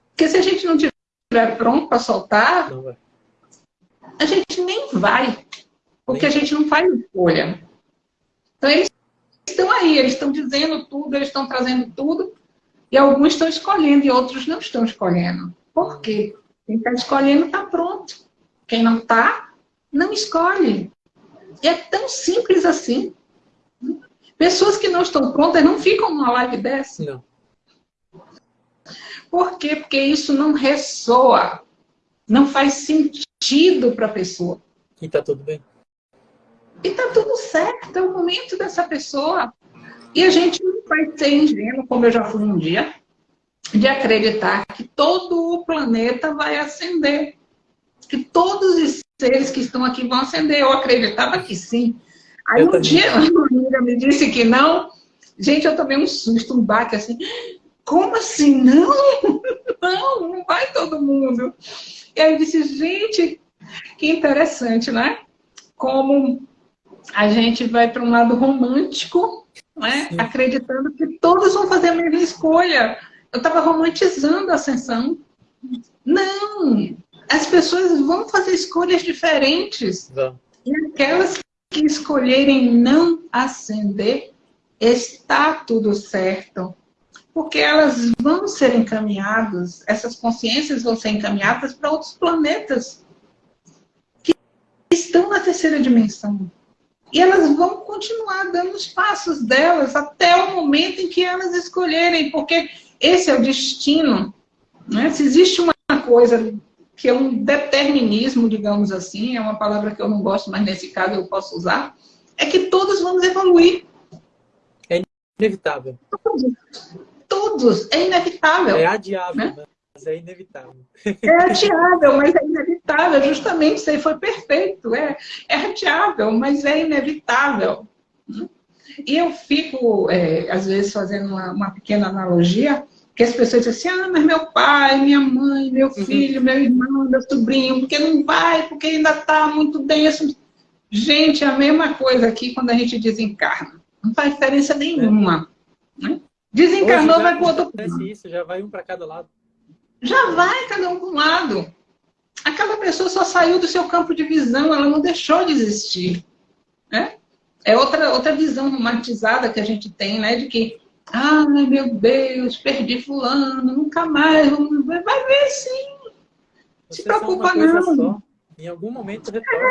Porque se a gente não estiver pronto para soltar, a gente nem vai. Porque a gente não faz escolha. Então, eles estão aí, eles estão dizendo tudo, eles estão trazendo tudo, e alguns estão escolhendo e outros não estão escolhendo. Por quê? Quem está escolhendo está pronto. Quem não está, não escolhe. E é tão simples assim. Pessoas que não estão prontas não ficam numa live dessa. Não. Por quê? Porque isso não ressoa. Não faz sentido para a pessoa. E está tudo bem. E está tudo certo, é o momento dessa pessoa. E a gente não vai ser ingênuo, como eu já fui um dia, de acreditar que todo o planeta vai ascender. Que todos os seres que estão aqui vão ascender. Eu acreditava que sim. Aí eu um também. dia uma amiga me disse que não. Gente, eu tomei um susto, um baque assim. Como assim? Não, não, não vai todo mundo. E aí eu disse, gente, que interessante, né? Como a gente vai para um lado romântico, né? acreditando que todos vão fazer a mesma escolha. Eu estava romantizando a ascensão. Não! As pessoas vão fazer escolhas diferentes. Não. E aquelas que escolherem não ascender, está tudo certo. Porque elas vão ser encaminhadas, essas consciências vão ser encaminhadas para outros planetas que estão na terceira dimensão. E elas vão continuar dando os passos delas até o momento em que elas escolherem, porque esse é o destino. Né? Se existe uma coisa que é um determinismo, digamos assim, é uma palavra que eu não gosto, mas nesse caso eu posso usar, é que todos vamos evoluir. É inevitável. Todos. Todos. É inevitável. É adiável, né? né? Mas é inevitável. É adiável, mas é inevitável. Justamente isso aí foi perfeito. É, é adiável, mas é inevitável. E eu fico, é, às vezes, fazendo uma, uma, pequena analogia, que as pessoas dizem assim, ah, mas meu pai, minha mãe, meu uhum. filho, uhum. meu irmão, meu sobrinho, porque não vai, porque ainda está muito denso. Gente, é a mesma coisa aqui quando a gente desencarna. Não faz diferença nenhuma. Né? Desencarnou, vai para o outro. Isso, já vai um para cada lado já vai cada um para um lado. Aquela pessoa só saiu do seu campo de visão, ela não deixou de existir. Né? É outra, outra visão romantizada que a gente tem, né? De que, ai meu Deus, perdi fulano, nunca mais, vai ver sim. Você Se preocupa não. Só. Em algum momento retorna.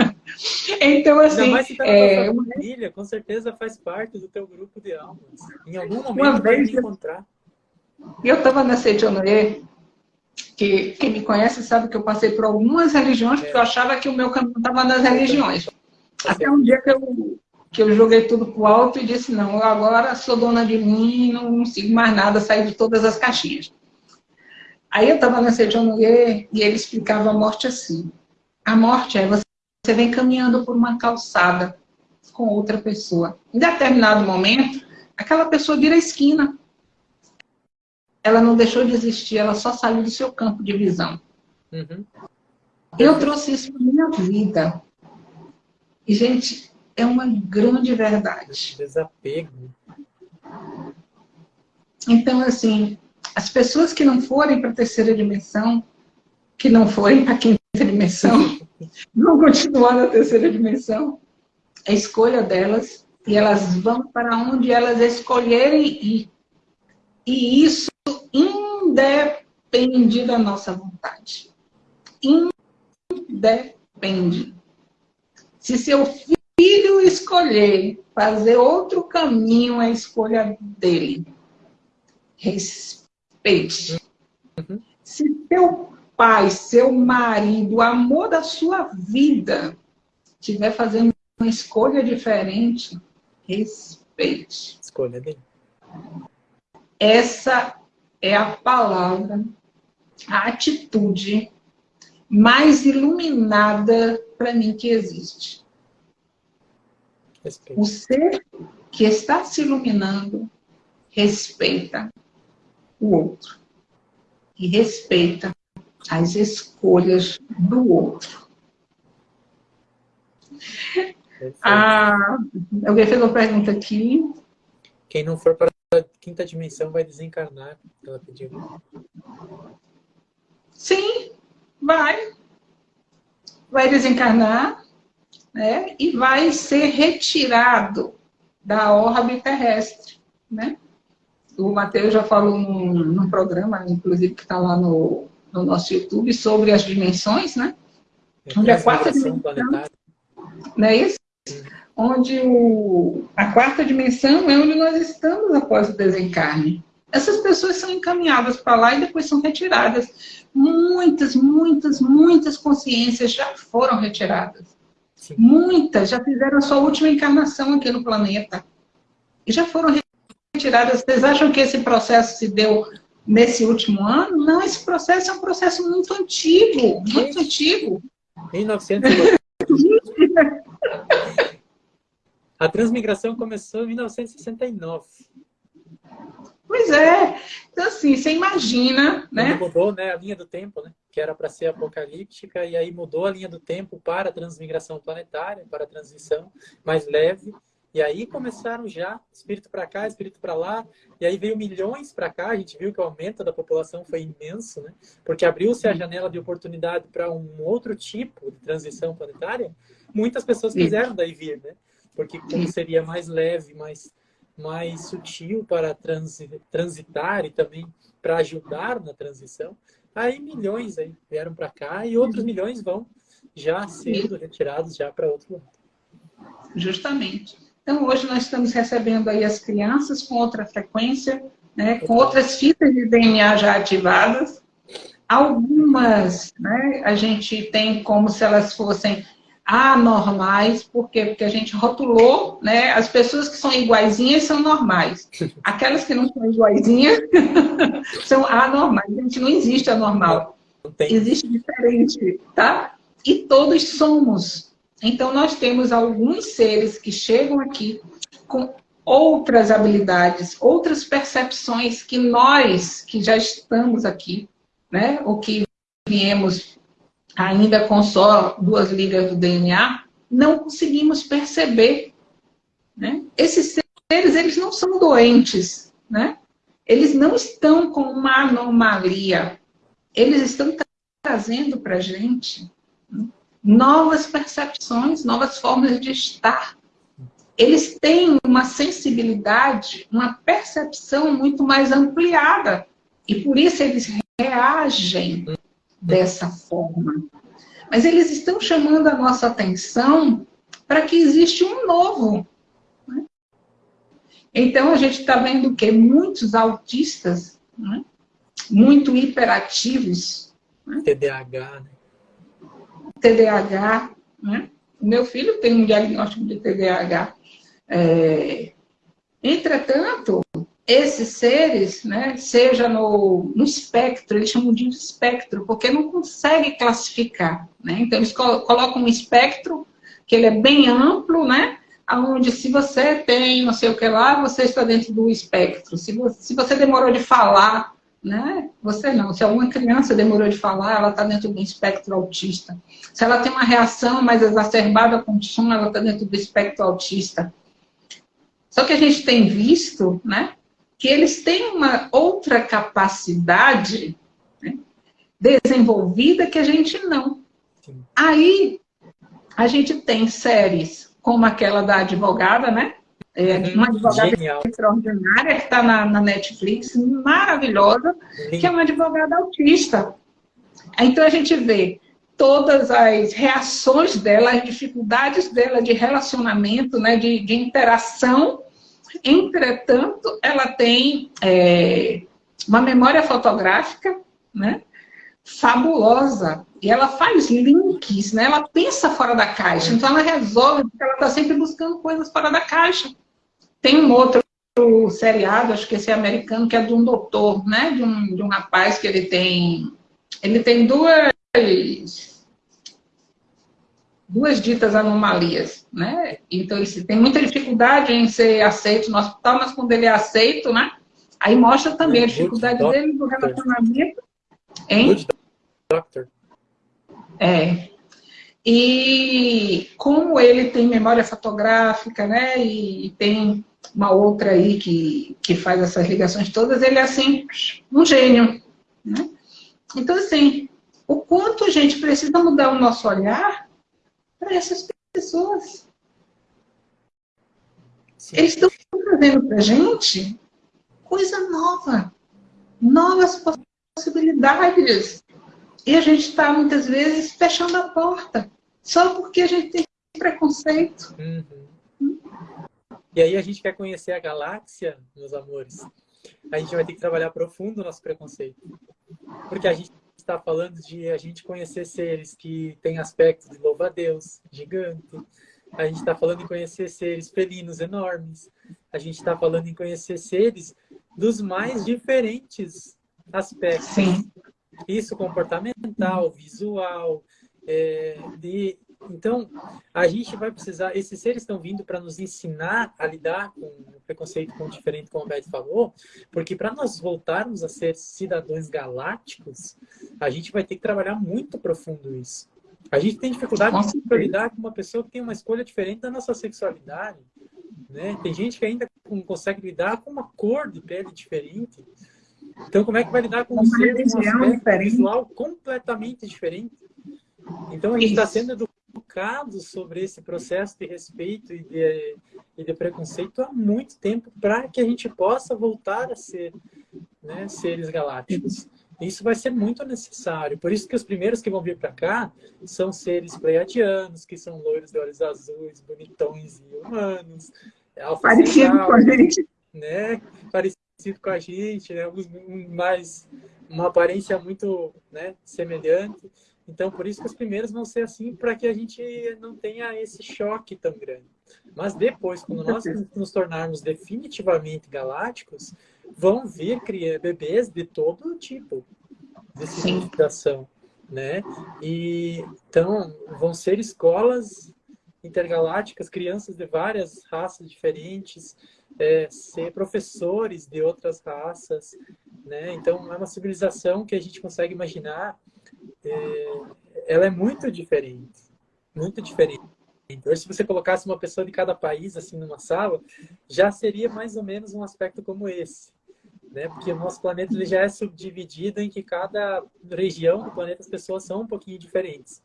então, assim. Ainda mais se tá é... família, com certeza faz parte do teu grupo de almas. Em algum momento vai vez, encontrar. Eu estava na Seitonoye, que quem me conhece sabe que eu passei por algumas religiões, porque eu achava que o meu caminho estava nas religiões. Até um dia que eu, que eu joguei tudo pro alto e disse, não, eu agora sou dona de mim, não, não sigo mais nada, saí de todas as caixinhas. Aí eu estava na Seitonoye e ele explicava a morte assim. A morte é você, você vem caminhando por uma calçada com outra pessoa. Em determinado momento, aquela pessoa vira esquina ela não deixou de existir, ela só saiu do seu campo de visão. Uhum. Eu trouxe isso para minha vida. E, gente, é uma grande verdade. Desapego. Então, assim, as pessoas que não forem para a terceira dimensão, que não forem para a quinta dimensão, vão continuar na terceira dimensão. É escolha delas e elas vão para onde elas escolherem ir. E isso independe da nossa vontade. Independe. Se seu filho escolher fazer outro caminho, é a escolha dele. Respeite. Uhum. Se teu pai, seu marido, o amor da sua vida, estiver fazendo uma escolha diferente, respeite. Escolha dele. Essa é a palavra, a atitude mais iluminada para mim que existe. O ser que está se iluminando respeita o outro. E respeita as escolhas do outro. Ah, alguém fez uma pergunta aqui. Quem não for para quinta dimensão vai desencarnar, ela pediu. Sim, vai. Vai desencarnar né, e vai ser retirado da órbita terrestre. Né? O Matheus já falou num, num programa, inclusive, que está lá no, no, nosso YouTube, sobre as dimensões, né? É onde a quarta dimensão, planetária. não é isso? Onde o, a quarta dimensão é onde nós estamos após o desencarne. Essas pessoas são encaminhadas para lá e depois são retiradas. Muitas, muitas, muitas consciências já foram retiradas. Sim. Muitas já fizeram a sua última encarnação aqui no planeta. E já foram retiradas. Vocês acham que esse processo se deu nesse último ano? Não, esse processo é um processo muito antigo. Muito antigo. 1900 A transmigração começou em 1969. Pois é. Então, assim, você imagina, né? Mudou né, a linha do tempo, né? Que era para ser apocalíptica, e aí mudou a linha do tempo para a transmigração planetária, para a transição mais leve. E aí começaram já, espírito para cá, espírito para lá, e aí veio milhões para cá, a gente viu que o aumento da população foi imenso, né? Porque abriu-se a janela de oportunidade para um outro tipo de transição planetária, muitas pessoas quiseram daí vir, né? Porque como seria mais leve, mais, mais sutil para transitar e também para ajudar na transição, aí milhões aí vieram para cá e outros milhões vão já sendo retirados já para outro lado. Justamente. Então, hoje nós estamos recebendo aí as crianças com outra frequência, né, com outras fitas de DNA já ativadas. Algumas, né, a gente tem como se elas fossem anormais, por quê? Porque a gente rotulou, né? As pessoas que são iguaizinhas são normais. Aquelas que não são iguaizinhas são anormais. A gente não existe anormal. Existe diferente, tá? E todos somos. Então, nós temos alguns seres que chegam aqui com outras habilidades, outras percepções que nós, que já estamos aqui, né? Ou que viemos ainda com só duas ligas do DNA, não conseguimos perceber. Né? Esses seres, eles não são doentes, né? Eles não estão com uma anomalia. Eles estão trazendo para a gente né? novas percepções, novas formas de estar. Eles têm uma sensibilidade, uma percepção muito mais ampliada. E por isso eles reagem dessa forma. Mas eles estão chamando a nossa atenção para que existe um novo. Né? Então, a gente está vendo que muitos autistas, né? muito hiperativos. Né? TDAH. Né? TDAH. Né? Meu filho tem um diagnóstico de TDAH. É... Entretanto, esses seres, né, seja no, no espectro, eles chamam de espectro, porque não consegue classificar. Né? Então, eles colocam um espectro, que ele é bem amplo, né? onde se você tem não sei o que lá, você está dentro do espectro. Se você, se você demorou de falar, né? Você não. Se alguma criança demorou de falar, ela está dentro do espectro autista. Se ela tem uma reação mais exacerbada com o som, ela está dentro do espectro autista. Só que a gente tem visto, né? Que eles têm uma outra capacidade né, desenvolvida que a gente não. Sim. Aí, a gente tem séries como aquela da advogada, né? É, uhum. uma advogada Genial. extraordinária que está na, na, Netflix, maravilhosa, Sim. que é uma advogada autista. Então a gente vê todas as reações dela, as dificuldades dela de relacionamento, né, de, de interação Entretanto, ela tem é, uma memória fotográfica, né? fabulosa. E ela faz links, né? Ela pensa fora da caixa. Então ela resolve, porque ela está sempre buscando coisas fora da caixa. Tem um outro seriado, acho que esse é americano, que é de um doutor, né? De um, de um rapaz que ele tem. Ele tem duas duas ditas anomalias, né? Então, ele tem muita dificuldade em ser aceito no hospital, mas quando ele é aceito, né? Aí mostra também a dificuldade dele no relacionamento. Hein? Doctor. É. E como ele tem memória fotográfica, né? E tem uma outra aí que, que faz essas ligações todas, ele é assim, um gênio. Né? Então, assim, o quanto a gente precisa mudar o nosso olhar para essas pessoas. Sim. Eles estão trazendo para a gente coisa nova, novas possibilidades. E a gente está, muitas vezes, fechando a porta, só porque a gente tem preconceito. Uhum. E aí a gente quer conhecer a galáxia, meus amores. A gente vai ter que trabalhar profundo o nosso preconceito. Porque a gente está falando de a gente conhecer seres que têm aspectos de louva-a-Deus, gigante. A gente está falando em conhecer seres felinos enormes. A gente está falando em conhecer seres dos mais diferentes aspectos. Sim. Isso comportamental, visual, é, de então, a gente vai precisar, esses seres estão vindo para nos ensinar a lidar com o preconceito com o diferente, como a Beth falou, porque para nós voltarmos a ser cidadãos galácticos, a gente vai ter que trabalhar muito profundo isso. A gente tem dificuldade de lidar com uma pessoa que tem uma escolha diferente da nossa sexualidade. Né? Tem gente que ainda não consegue lidar com uma cor de pele diferente. Então, como é que vai lidar com um ser com um aspecto visual completamente diferente? Então, a gente está sendo educado sobre esse processo de respeito e de, e de preconceito há muito tempo para que a gente possa voltar a ser né, seres galácticos. Isso vai ser muito necessário. Por isso que os primeiros que vão vir para cá são seres pleiadianos, que são loiros de olhos azuis, bonitões e humanos. Parecido com a gente. Né? Parecido com a gente, né? mais, uma aparência muito né, semelhante. Então, por isso que os primeiros vão ser assim, para que a gente não tenha esse choque tão grande. Mas depois, quando nós nos tornarmos definitivamente galácticos, vão vir bebês de todo tipo de civilização, né? E então vão ser escolas intergalácticas, crianças de várias raças diferentes, é, ser professores de outras raças, né? Então é uma civilização que a gente consegue imaginar é, ela é muito diferente. Muito diferente. Então, se você colocasse uma pessoa de cada país assim numa sala, já seria mais ou menos um aspecto como esse. Né? Porque o nosso planeta ele já é subdividido em que cada região do planeta as pessoas são um pouquinho diferentes.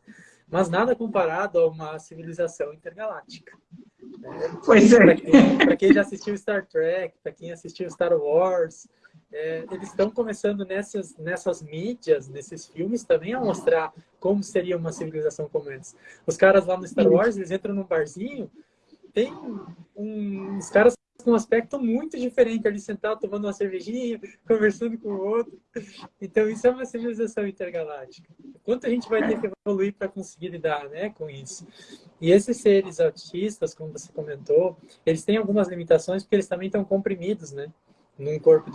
Mas nada comparado a uma civilização intergaláctica. Né? Pois é. Para quem, quem já assistiu Star Trek, para quem assistiu Star Wars, é, eles estão começando nessas, nessas mídias, nesses filmes também a mostrar como seria uma civilização como essa. Os caras lá no Star Wars, eles entram num barzinho, tem uns caras com um aspecto muito diferente ali sentado tomando uma cervejinha, conversando com o outro. Então isso é uma civilização intergaláctica. Quanto a gente vai ter que evoluir para conseguir lidar, né, com isso? E esses seres autistas, como você comentou, eles têm algumas limitações porque eles também estão comprimidos, né? num corpo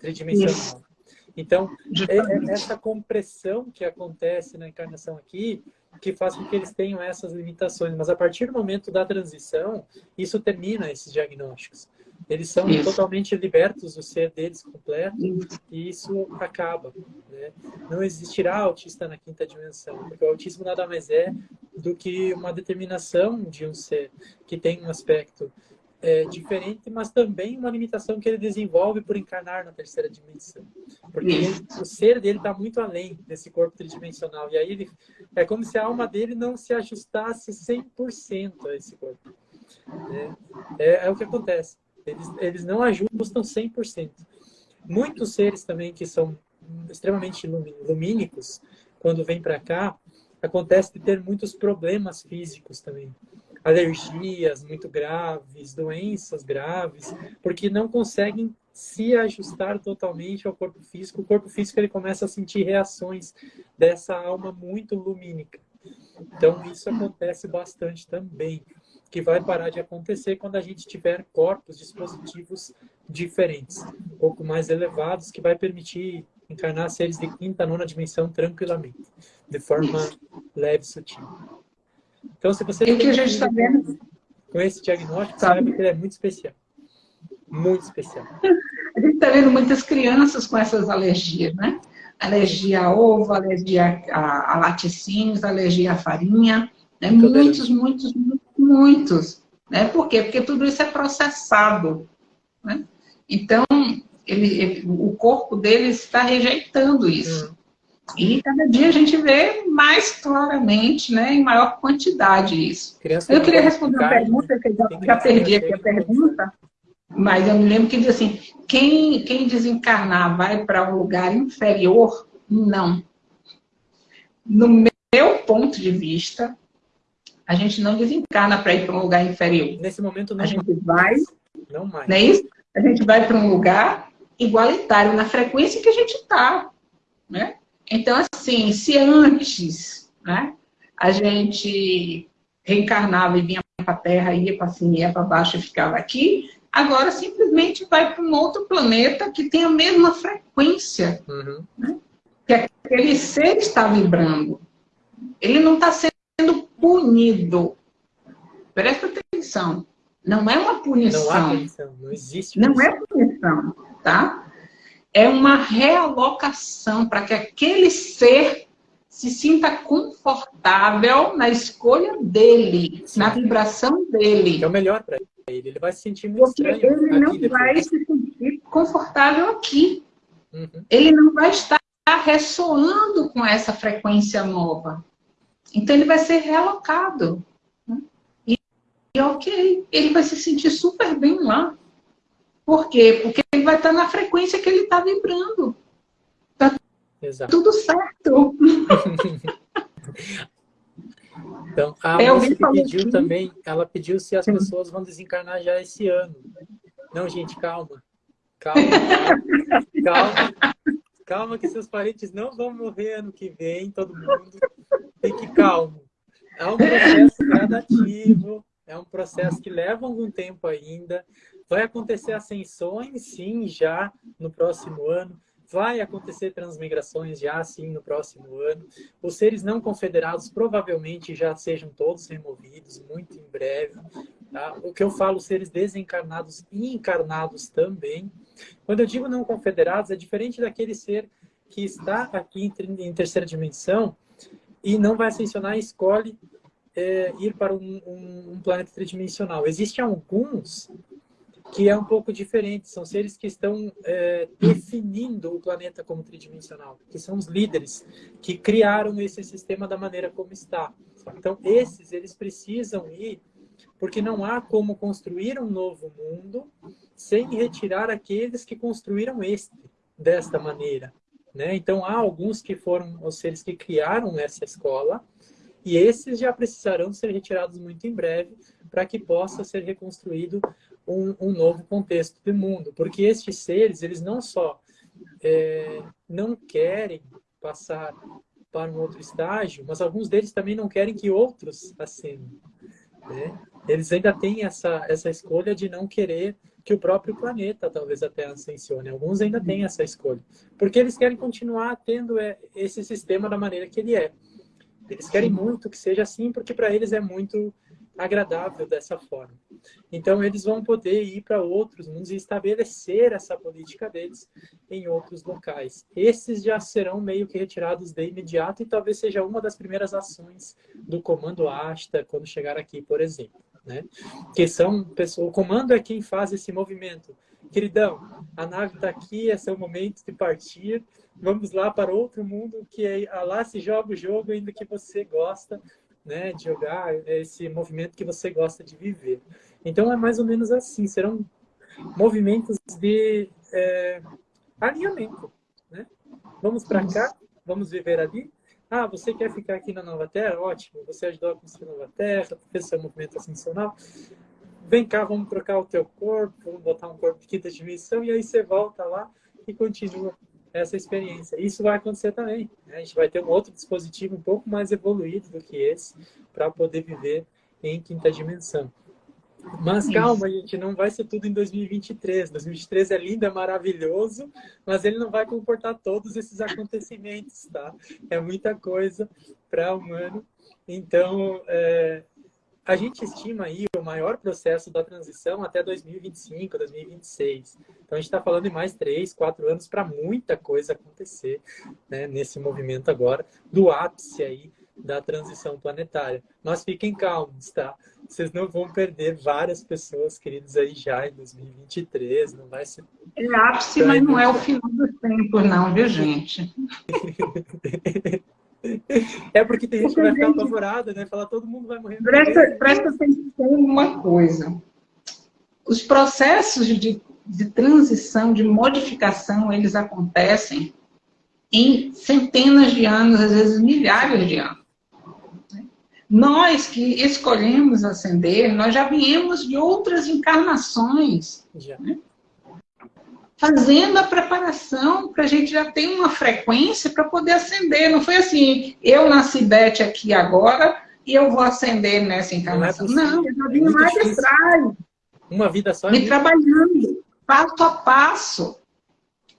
tridimensional. Então, é, é essa compressão que acontece na encarnação aqui que faz com que eles tenham essas limitações. Mas a partir do momento da transição, isso termina esses diagnósticos. Eles são isso. totalmente libertos do ser deles completo e isso acaba. Né? Não existirá autista na quinta dimensão, porque o autismo nada mais é do que uma determinação de um ser que tem um aspecto é, diferente, mas também uma limitação que ele desenvolve por encarnar na terceira dimensão. Porque ele, o ser dele está muito além desse corpo tridimensional. E aí ele, é como se a alma dele não se ajustasse 100% a esse corpo. Né? É, é, o que acontece. Eles, eles não ajustam 100%. Muitos seres também que são extremamente lumínicos, quando vêm para cá, acontece de ter muitos problemas físicos também alergias muito graves, doenças graves, porque não conseguem se ajustar totalmente ao corpo físico. O corpo físico ele começa a sentir reações dessa alma muito lumínica. Então isso acontece bastante também, que vai parar de acontecer quando a gente tiver corpos dispositivos diferentes, um pouco mais elevados, que vai permitir encarnar seres de quinta, nona dimensão tranquilamente, de forma leve e sutil. Então, se você... E que a gente está vendo... Com esse diagnóstico, sabe que ele é muito especial. Muito especial. A gente está vendo muitas crianças com essas alergias, né? Alergia a ovo, alergia a, a laticínios, alergia à farinha, né? Muitos, muitos, muitos, muitos. Né? Por quê? Porque tudo isso é processado. Né? Então, ele, ele, o corpo dele está rejeitando isso. Hum. E cada dia a gente vê mais claramente, né, em maior quantidade isso. Criança eu queria responder uma pergunta, que eu já, já perdi aqui a pergunta, mas eu me lembro que diz assim, quem, quem desencarnar vai para um lugar inferior? Não. No meu ponto de vista, a gente não desencarna para ir para um lugar inferior. Nesse momento não. A gente vai, não mais. Não é isso? A gente vai para um lugar igualitário na frequência que a gente está, né? Então, assim, se antes né, a gente reencarnava e vinha para a Terra, ia para cima, ia para baixo e ficava aqui, agora simplesmente vai para um outro planeta que tem a mesma frequência. Uhum. Né, que aquele ser está vibrando. Ele não está sendo punido. Presta atenção. Não é uma punição. Não há punição. Não existe punição. Não é punição, tá? É uma realocação para que aquele ser se sinta confortável na escolha dele, Sim. na vibração dele. É o melhor para ele. Ele vai se sentir muito Porque estranho. Ele não vai se sentir confortável aqui. Uhum. Ele não vai estar ressoando com essa frequência nova. Então ele vai ser realocado. Né? E, e ok, ele vai se sentir super bem lá. Por quê? Porque ele vai estar na frequência que ele está vibrando. Tá Exato. tudo certo. então, a que pediu aqui. também, ela pediu se as pessoas vão desencarnar já esse ano. Não, gente, calma. Calma, calma. Calma, que seus parentes não vão morrer ano que vem, todo mundo. Fique calmo. É um processo gradativo, é um processo que leva algum tempo ainda. Vai acontecer ascensões, sim, já no próximo ano. Vai acontecer transmigrações já, sim, no próximo ano. Os seres não confederados provavelmente já sejam todos removidos, muito em breve. Tá? O que eu falo, seres desencarnados e encarnados também. Quando eu digo não confederados, é diferente daquele ser que está aqui em terceira dimensão e não vai ascensionar e escolhe é, ir para um, um, um planeta tridimensional. Existem alguns que é um pouco diferente. São seres que estão é, definindo o planeta como tridimensional, que são os líderes que criaram esse sistema da maneira como está. Então, esses, eles precisam ir, porque não há como construir um novo mundo sem retirar aqueles que construíram este desta maneira. Né? Então, há alguns que foram os seres que criaram essa escola, e esses já precisarão ser retirados muito em breve para que possa ser reconstruído um, um, novo contexto de mundo. Porque estes seres, eles não só é, não querem passar para um outro estágio, mas alguns deles também não querem que outros ascendam. Né? Eles ainda têm essa, essa escolha de não querer que o próprio planeta talvez até ascensione. Alguns ainda têm essa escolha. Porque eles querem continuar tendo é, esse sistema da maneira que ele é. Eles querem muito que seja assim, porque para eles é muito agradável dessa forma. Então, eles vão poder ir para outros mundos e estabelecer essa política deles em outros locais. Esses já serão meio que retirados de imediato e talvez seja uma das primeiras ações do comando Asta quando chegar aqui, por exemplo. Né? Que são pessoas, o comando é quem faz esse movimento. Queridão, a nave está aqui, esse é o momento de partir. Vamos lá para outro mundo que é, lá se joga o jogo ainda que você gosta né, de jogar, é esse movimento que você gosta de viver. Então é mais ou menos assim, serão movimentos de é, alinhamento. Né? Vamos para cá, vamos viver ali. Ah, você quer ficar aqui na Nova Terra? Ótimo, você ajudou a construir a Nova Terra, fez seu movimento ascensional. Vem cá, vamos trocar o teu corpo, vamos botar um corpo de quinta dimensão, e aí você volta lá e continua essa experiência. Isso vai acontecer também. Né? A gente vai ter um outro dispositivo um pouco mais evoluído do que esse para poder viver em quinta dimensão. Mas calma, gente, não vai ser tudo em 2023. 2023 é lindo, é maravilhoso, mas ele não vai comportar todos esses acontecimentos, tá? É muita coisa para o humano. Então, é, a gente estima aí o maior processo da transição até 2025, 2026. Então, a gente está falando de mais três, quatro anos para muita coisa acontecer né, nesse movimento agora, do ápice aí da transição planetária. Mas fiquem calmos, tá? Vocês não vão perder várias pessoas queridas aí já em 2023, não vai ser... É ápice, mas não é o final dos tempos não, viu, gente? É porque tem gente que vai ficar apavorada, né? Falar todo mundo vai morrer. Presta, presta atenção em uma coisa. Os processos de, de transição, de modificação, eles acontecem em centenas de anos, às vezes milhares de anos. Nós que escolhemos ascender, nós já viemos de outras encarnações. Já. Né? Fazendo a preparação para a gente já ter uma frequência para poder acender. Não foi assim, eu nasci Beth aqui agora e eu vou acender nessa encarnação. Não, é eu já vim é mais atrás. Uma vida só. Me trabalhando, passo a passo.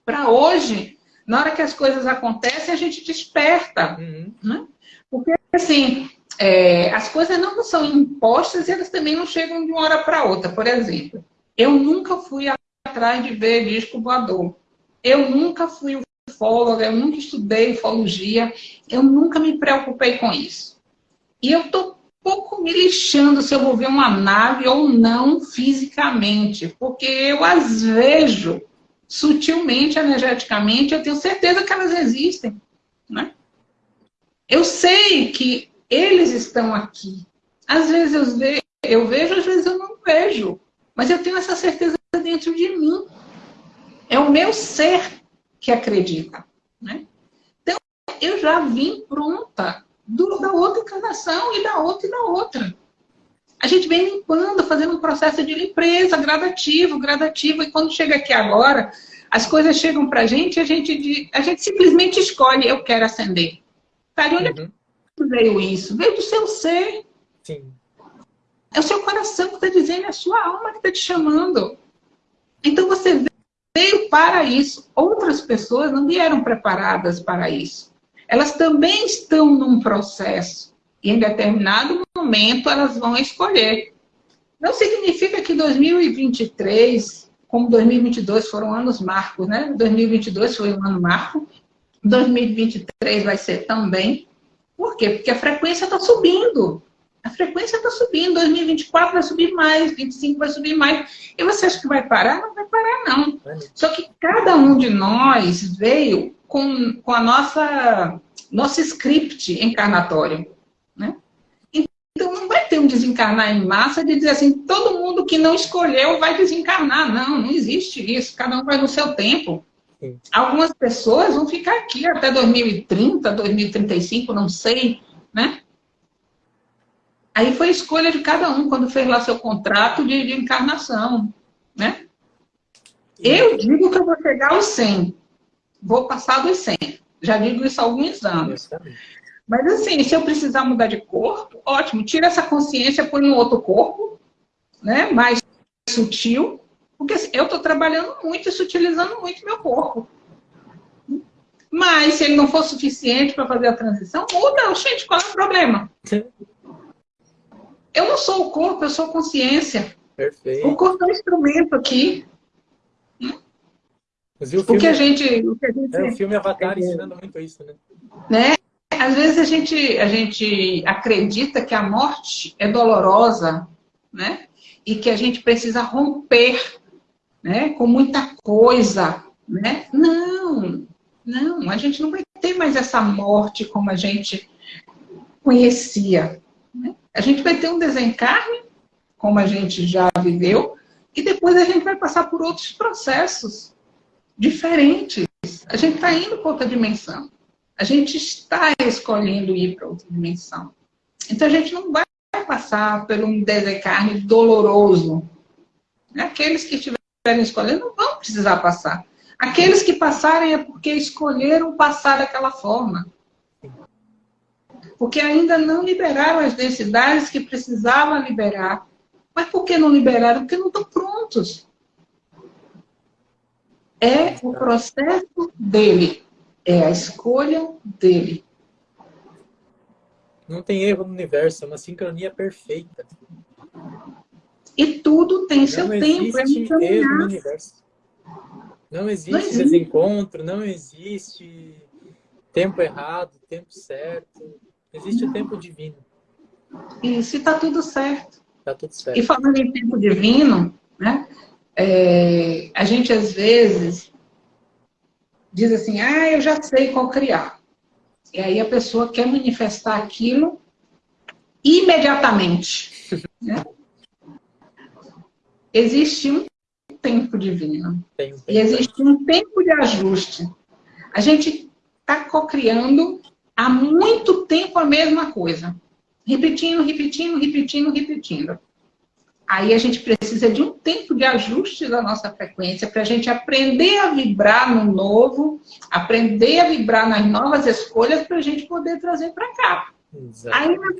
Para hoje, na hora que as coisas acontecem, a gente desperta. Uhum. Né? Porque, assim, é, as coisas não são impostas e elas também não chegam de uma hora para outra. Por exemplo, eu nunca fui a atrás de ver disco voador. Eu nunca fui ufóloga, eu nunca estudei ufologia, eu nunca me preocupei com isso. E eu estou pouco me lixando se eu vou ver uma nave ou não fisicamente, porque eu as vejo sutilmente, energeticamente, eu tenho certeza que elas existem. Né? Eu sei que eles estão aqui. Às vezes eu eu vejo, às vezes eu não vejo. Mas eu tenho essa certeza dentro de mim. É o meu ser que acredita. Né? Então, eu já vim pronta do, da outra encarnação e da outra e da outra. A gente vem limpando, fazendo um processo de limpeza gradativo, gradativo. E quando chega aqui agora, as coisas chegam para a gente, a gente, a gente simplesmente escolhe, eu quero acender. Tá, de onde uhum. veio isso? Veio do seu ser. Sim. É o seu coração que está dizendo, é a sua alma que está te chamando. Para isso. Outras pessoas não vieram preparadas para isso. Elas também estão num processo. E em determinado momento elas vão escolher. Não significa que 2023, como 2022 foram anos marcos, né? 2022 foi um ano marco. 2023 vai ser também. Por quê? Porque a frequência está subindo. A frequência está subindo, 2024 vai subir mais, 25 vai subir mais. E você acha que vai parar? Não vai parar, não. Só que cada um de nós veio com, com a nossa nosso script encarnatório. Né? Então não vai ter um desencarnar em massa de dizer assim, todo mundo que não escolheu vai desencarnar. Não, não existe isso. Cada um vai no seu tempo. Sim. Algumas pessoas vão ficar aqui até 2030, 2035, não sei, né? Aí foi escolha de cada um quando fez lá seu contrato de, de encarnação, né? Eu digo que eu vou chegar aos 100. Vou passar dos 100. Já digo isso há alguns anos. Mas assim, se eu precisar mudar de corpo, ótimo. Tira essa consciência, põe um outro corpo, né? Mais sutil. Porque assim, eu estou trabalhando muito e sutilizando muito meu corpo. Mas se ele não for suficiente para fazer a transição, muda. Gente, qual é o problema? Eu não sou o corpo, eu sou a consciência. Perfeito. O corpo é um instrumento aqui. o, filme, o, que a gente, o que a gente... É, o filme Avatar é, ensinando muito isso, né? né? Às vezes a gente, a gente acredita que a morte é dolorosa, né? E que a gente precisa romper, né? Com muita coisa, né? Não, não. A gente não vai ter mais essa morte como a gente conhecia, né? A gente vai ter um desencarne, como a gente já viveu, e depois a gente vai passar por outros processos diferentes. A gente está indo para outra dimensão. A gente está escolhendo ir para outra dimensão. Então a gente não vai passar por um desencarne doloroso. Aqueles que estiverem escolhendo não vão precisar passar. Aqueles que passarem é porque escolheram passar daquela forma porque ainda não liberaram as densidades que precisavam liberar. Mas por que não liberaram? Porque não estão prontos. É o processo dele, é a escolha dele. Não tem erro no universo, é uma sincronia perfeita. E tudo tem não seu tempo. É não existe erro no universo. Não existe, não existe desencontro, não existe tempo errado, tempo certo. Existe o tempo divino. Isso, e está tudo certo. Está tudo certo. E falando em tempo divino, né? É, a gente às vezes diz assim, ah, eu já sei qual criar. E aí a pessoa quer manifestar aquilo imediatamente. Né? Existe um tempo divino. Tem um tempo. E existe um tempo de ajuste. A gente está cocriando há muito tempo a mesma coisa. Repetindo, repetindo, repetindo, repetindo. Aí a gente precisa de um tempo de ajuste da nossa frequência para a gente aprender a vibrar no novo, aprender a vibrar nas novas escolhas para a gente poder trazer para cá. Exato. Aí na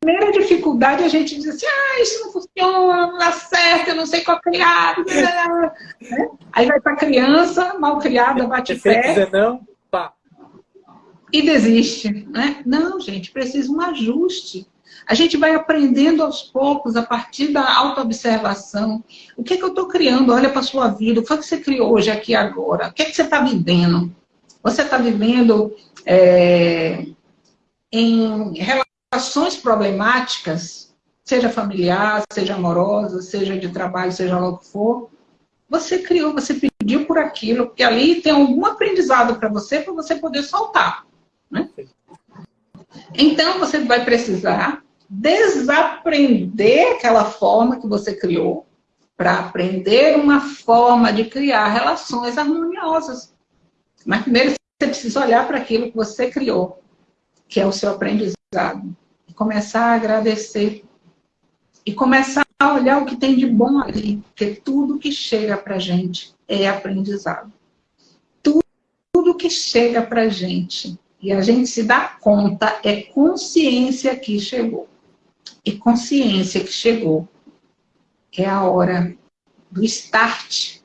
primeira dificuldade a gente diz assim, ah, isso não funciona, não dá certo, eu não sei qual criar. né? Aí vai para a criança, mal criada, bate pé. não. E desiste. Né? Não, gente, precisa um ajuste. A gente vai aprendendo aos poucos, a partir da autoobservação. O que é que eu estou criando? Olha para a sua vida. O que é que você criou hoje, aqui agora? O que é que você está vivendo? Você está vivendo é, em relações problemáticas, seja familiar, seja amorosa, seja de trabalho, seja lá o que for. Você criou, você pediu por aquilo, porque ali tem algum aprendizado para você, para você poder soltar. Né? Então, você vai precisar desaprender aquela forma que você criou para aprender uma forma de criar relações harmoniosas. Mas primeiro você precisa olhar para aquilo que você criou, que é o seu aprendizado. E começar a agradecer. E começar a olhar o que tem de bom ali. Porque tudo que chega para a gente é aprendizado. Tudo, tudo que chega para gente e a gente se dá conta, é consciência que chegou e consciência que chegou. É a hora do start.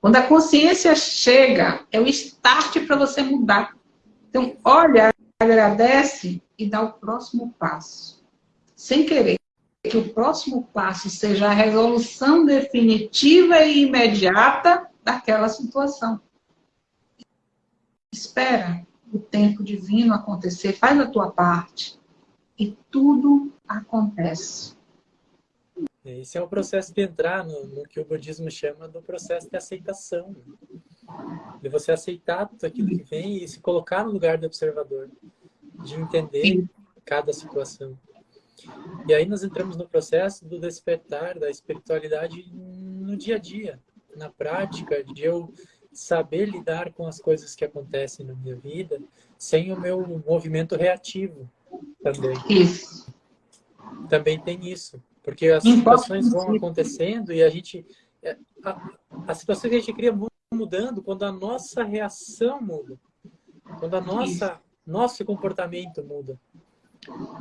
Quando a consciência chega, é o start para você mudar. Então, olha, agradece e dá o próximo passo. Sem querer que o próximo passo seja a resolução definitiva e imediata daquela situação. Espera o tempo divino acontecer, faz a tua parte e tudo acontece. Esse é o processo de entrar no, no, que o budismo chama do processo de aceitação. De você aceitar tudo aquilo que vem e se colocar no lugar do observador. De entender Sim. cada situação. E aí nós entramos no processo do despertar da espiritualidade no dia a dia. Na prática, de eu saber lidar com as coisas que acontecem na minha vida sem o meu movimento reativo também. Isso. Também tem isso. Porque as situações vão acontecendo e a gente... É, a, a situação que a gente cria mudando quando a nossa reação muda. Quando a nossa, nosso comportamento muda.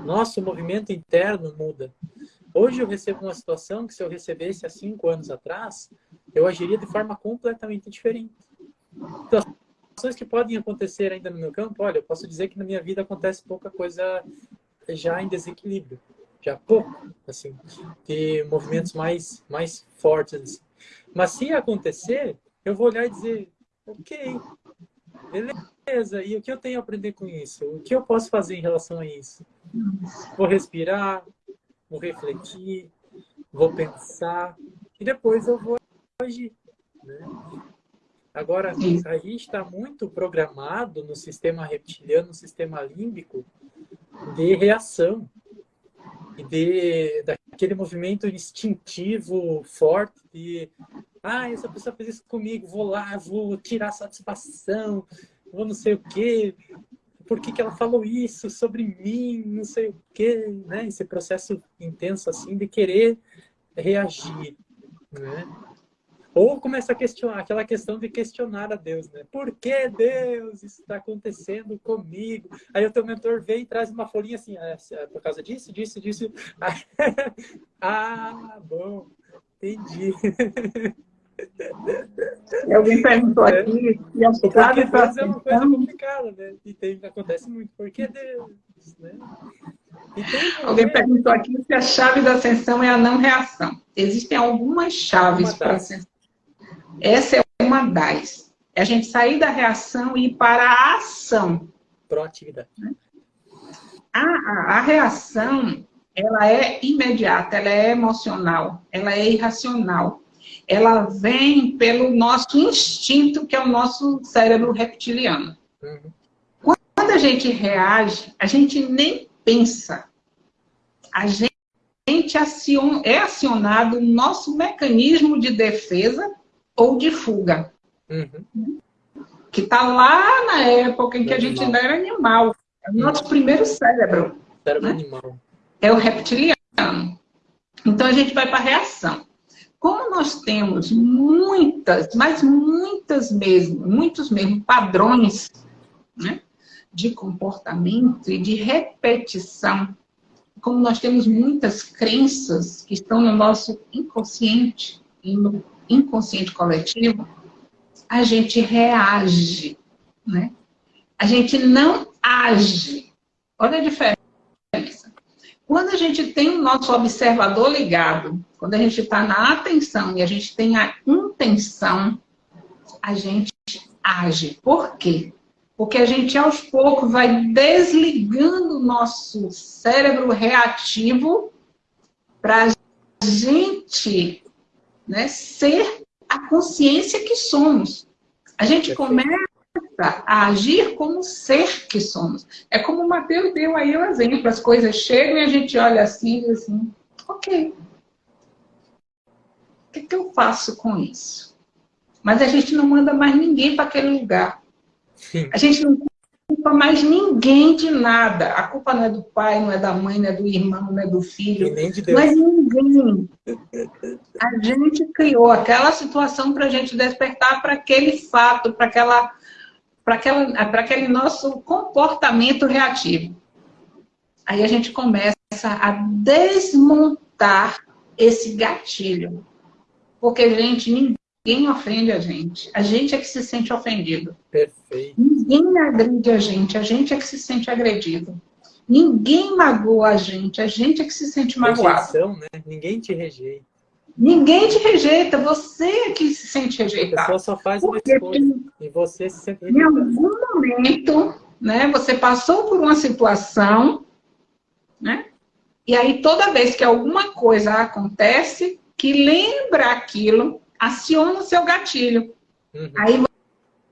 Nosso movimento interno muda. Hoje eu recebo uma situação que se eu recebesse há cinco anos atrás, eu agiria de forma completamente diferente. Situações que podem acontecer ainda no meu campo, olha, eu posso dizer que na minha vida acontece pouca coisa já em desequilíbrio, já pouco, assim, de movimentos mais, mais fortes. Assim. Mas se acontecer, eu vou olhar e dizer, ok, beleza, e o que eu tenho a aprender com isso? O que eu posso fazer em relação a isso? Vou respirar, vou refletir, vou pensar, e depois eu vou agir. Né? Agora, a gente está muito programado no sistema reptiliano, no sistema límbico, de reação. E de, daquele movimento instintivo forte de ah, essa pessoa fez isso comigo, vou lá, vou tirar satisfação, vou não sei o quê, por que, que ela falou isso sobre mim, não sei o quê, né? Esse processo intenso assim de querer reagir, né? Ou começa a questionar, aquela questão de questionar a Deus, né? Por que Deus isso está acontecendo comigo? Aí o teu mentor vem e traz uma folhinha assim, ah, é por causa disso, disso, disso. ah, bom, entendi. Alguém perguntou é. aqui e as Porque Deus é uma coisa complicada, né? E tem, acontece muito. Por que Deus? Né? Alguém perguntou aqui se a chave da ascensão é a não reação. Existem algumas chaves para ascensão. Essa é uma das. É a gente sair da reação e ir para a ação. Proatividade. A, a, a reação, ela é imediata, ela é emocional, ela é irracional. Ela vem pelo nosso instinto, que é o nosso cérebro reptiliano. Uhum. Quando a gente reage, a gente nem pensa. A gente é acionado o nosso mecanismo de defesa ou de fuga. Uhum. Que está lá na época em que a gente ainda era animal. É o nosso primeiro cérebro. Cérebro né? animal. É o reptiliano. Então a gente vai para a reação. Como nós temos muitas, mas muitas mesmo, muitos mesmo padrões né, de comportamento e de repetição, como nós temos muitas crenças que estão no nosso inconsciente e no inconsciente coletivo, a gente reage, né? A gente não age. Olha a diferença. Quando a gente tem o nosso observador ligado, quando a gente está na atenção e a gente tem a intenção, a gente age. Por quê? Porque a gente, aos poucos, vai desligando o nosso cérebro reativo para a gente né, ser a consciência que somos. A gente começa a agir como ser que somos. É como o Mateus deu aí o exemplo, as coisas chegam e a gente olha assim e assim, ok. O que, que eu faço com isso? Mas a gente não manda mais ninguém para aquele lugar. Sim. A gente não culpa mais ninguém de nada. A culpa não é do pai, não é da mãe, não é do irmão, não é do filho. Nem de Deus. Mas ninguém. A gente criou aquela situação para a gente despertar para aquele fato, para aquela, para aquela, para aquele nosso comportamento reativo. Aí a gente começa a desmontar esse gatilho. Porque, gente, ninguém Ninguém ofende a gente. A gente é que se sente ofendido. Perfeito. Ninguém agride a gente. A gente é que se sente agredido. Ninguém magoa a gente. A gente é que se sente magoado. Rejeição, né? Ninguém te rejeita. Ninguém te rejeita. Você é que se sente rejeitado. A pessoa só faz uma escolha. E você se sente rejeitado. Em algum momento, né? Você passou por uma situação, né? E aí, toda vez que alguma coisa acontece, que lembra aquilo, aciona o seu gatilho. Uhum. Aí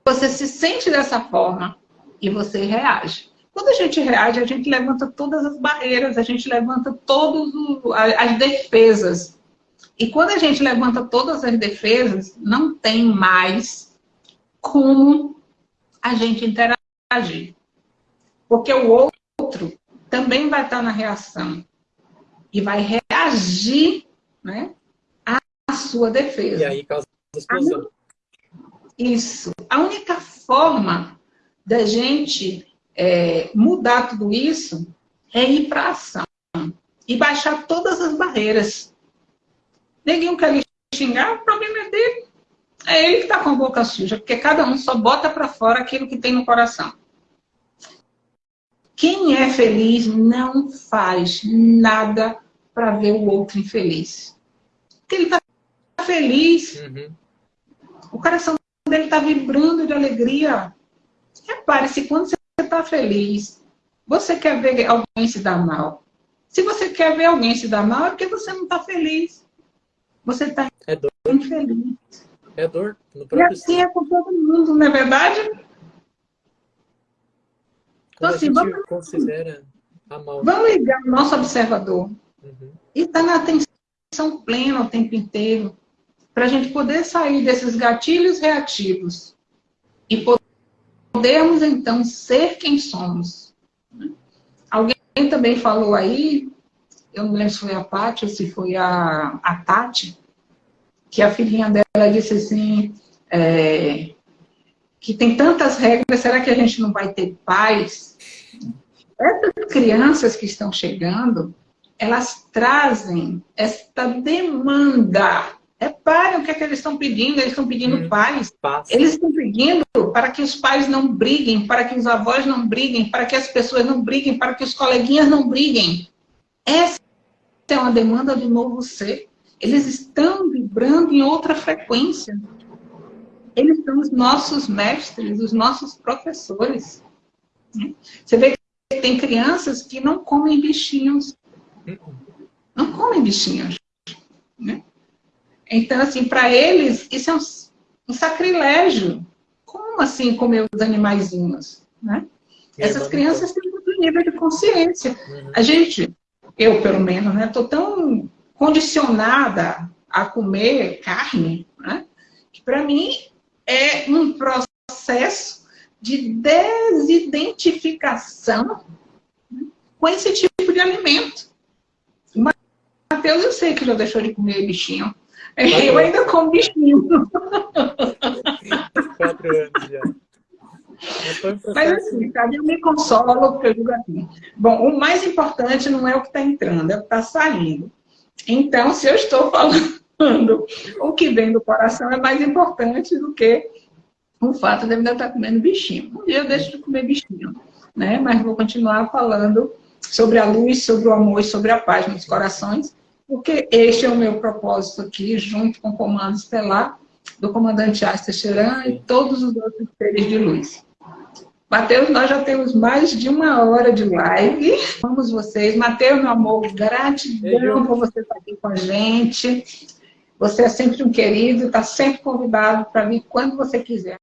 você se sente dessa forma e você reage. Quando a gente reage, a gente levanta todas as barreiras, a gente levanta todas as defesas. E quando a gente levanta todas as defesas, não tem mais como a gente interagir. Porque o outro também vai estar na reação e vai reagir né, sua defesa. E aí causa explosão. Isso. A única forma da gente é, mudar tudo isso é ir para ação e baixar todas as barreiras. Ninguém quer lhe xingar, o problema é dele. É ele que está com a boca suja, porque cada um só bota para fora aquilo que tem no coração. Quem é feliz não faz nada para ver o outro infeliz. Porque ele está feliz. Uhum. O coração dele está vibrando de alegria. Repare, se quando você está feliz, você quer ver alguém se dar mal. Se você quer ver alguém se dar mal, é porque você não está feliz. Você está é infeliz. É dor. No e assim é com todo mundo, não é verdade? Então, assim, vamos, considera vamos ligar o nosso observador. Uhum. E está na atenção plena o tempo inteiro para a gente poder sair desses gatilhos reativos e podermos, então, ser quem somos. Alguém também falou aí, eu não lembro se foi a Paty ou se foi a, a Tati, que a filhinha dela disse assim, é, que tem tantas regras, será que a gente não vai ter paz? Essas crianças que estão chegando, elas trazem esta demanda Reparem o que, é que eles estão pedindo. Eles estão pedindo hum, paz. Passa. Eles estão pedindo para que os pais não briguem, para que os avós não briguem, para que as pessoas não briguem, para que os coleguinhas não briguem. Essa é uma demanda do novo ser. Eles estão vibrando em outra frequência. Eles são os nossos mestres, os nossos professores. Você vê que tem crianças que não comem bichinhos. Não comem bichinhos. Né? Então, assim, para eles, isso é um, um, sacrilégio. Como assim comer os animaizinhos? Né? Essas crianças têm outro nível de consciência. Uhum. A gente, eu pelo menos, né, estou tão condicionada a comer carne, né, que para mim é um processo de desidentificação né, com esse tipo de alimento. O Matheus, eu sei que já deixou de comer bichinho. Eu ainda como bichinho. Quatro anos já. Mas assim, sabe, eu me consolo porque eu digo assim. Bom, o mais importante não é o que está entrando, é o que está saindo. Então, se eu estou falando o que vem do coração é mais importante do que o fato de eu ainda estar comendo bichinho. Um dia eu deixo de comer bichinho, né? Mas vou continuar falando sobre a luz, sobre o amor e sobre a paz nos corações, porque este é o meu propósito aqui, junto com o Comando Estelar, do comandante Asta Cheran e todos os outros seres de luz. Mateus, nós já temos mais de uma hora de live. Vamos vocês. Mateus, meu amor, gratidão por você estar aqui com a gente. Você é sempre um querido, está sempre convidado para vir quando você quiser.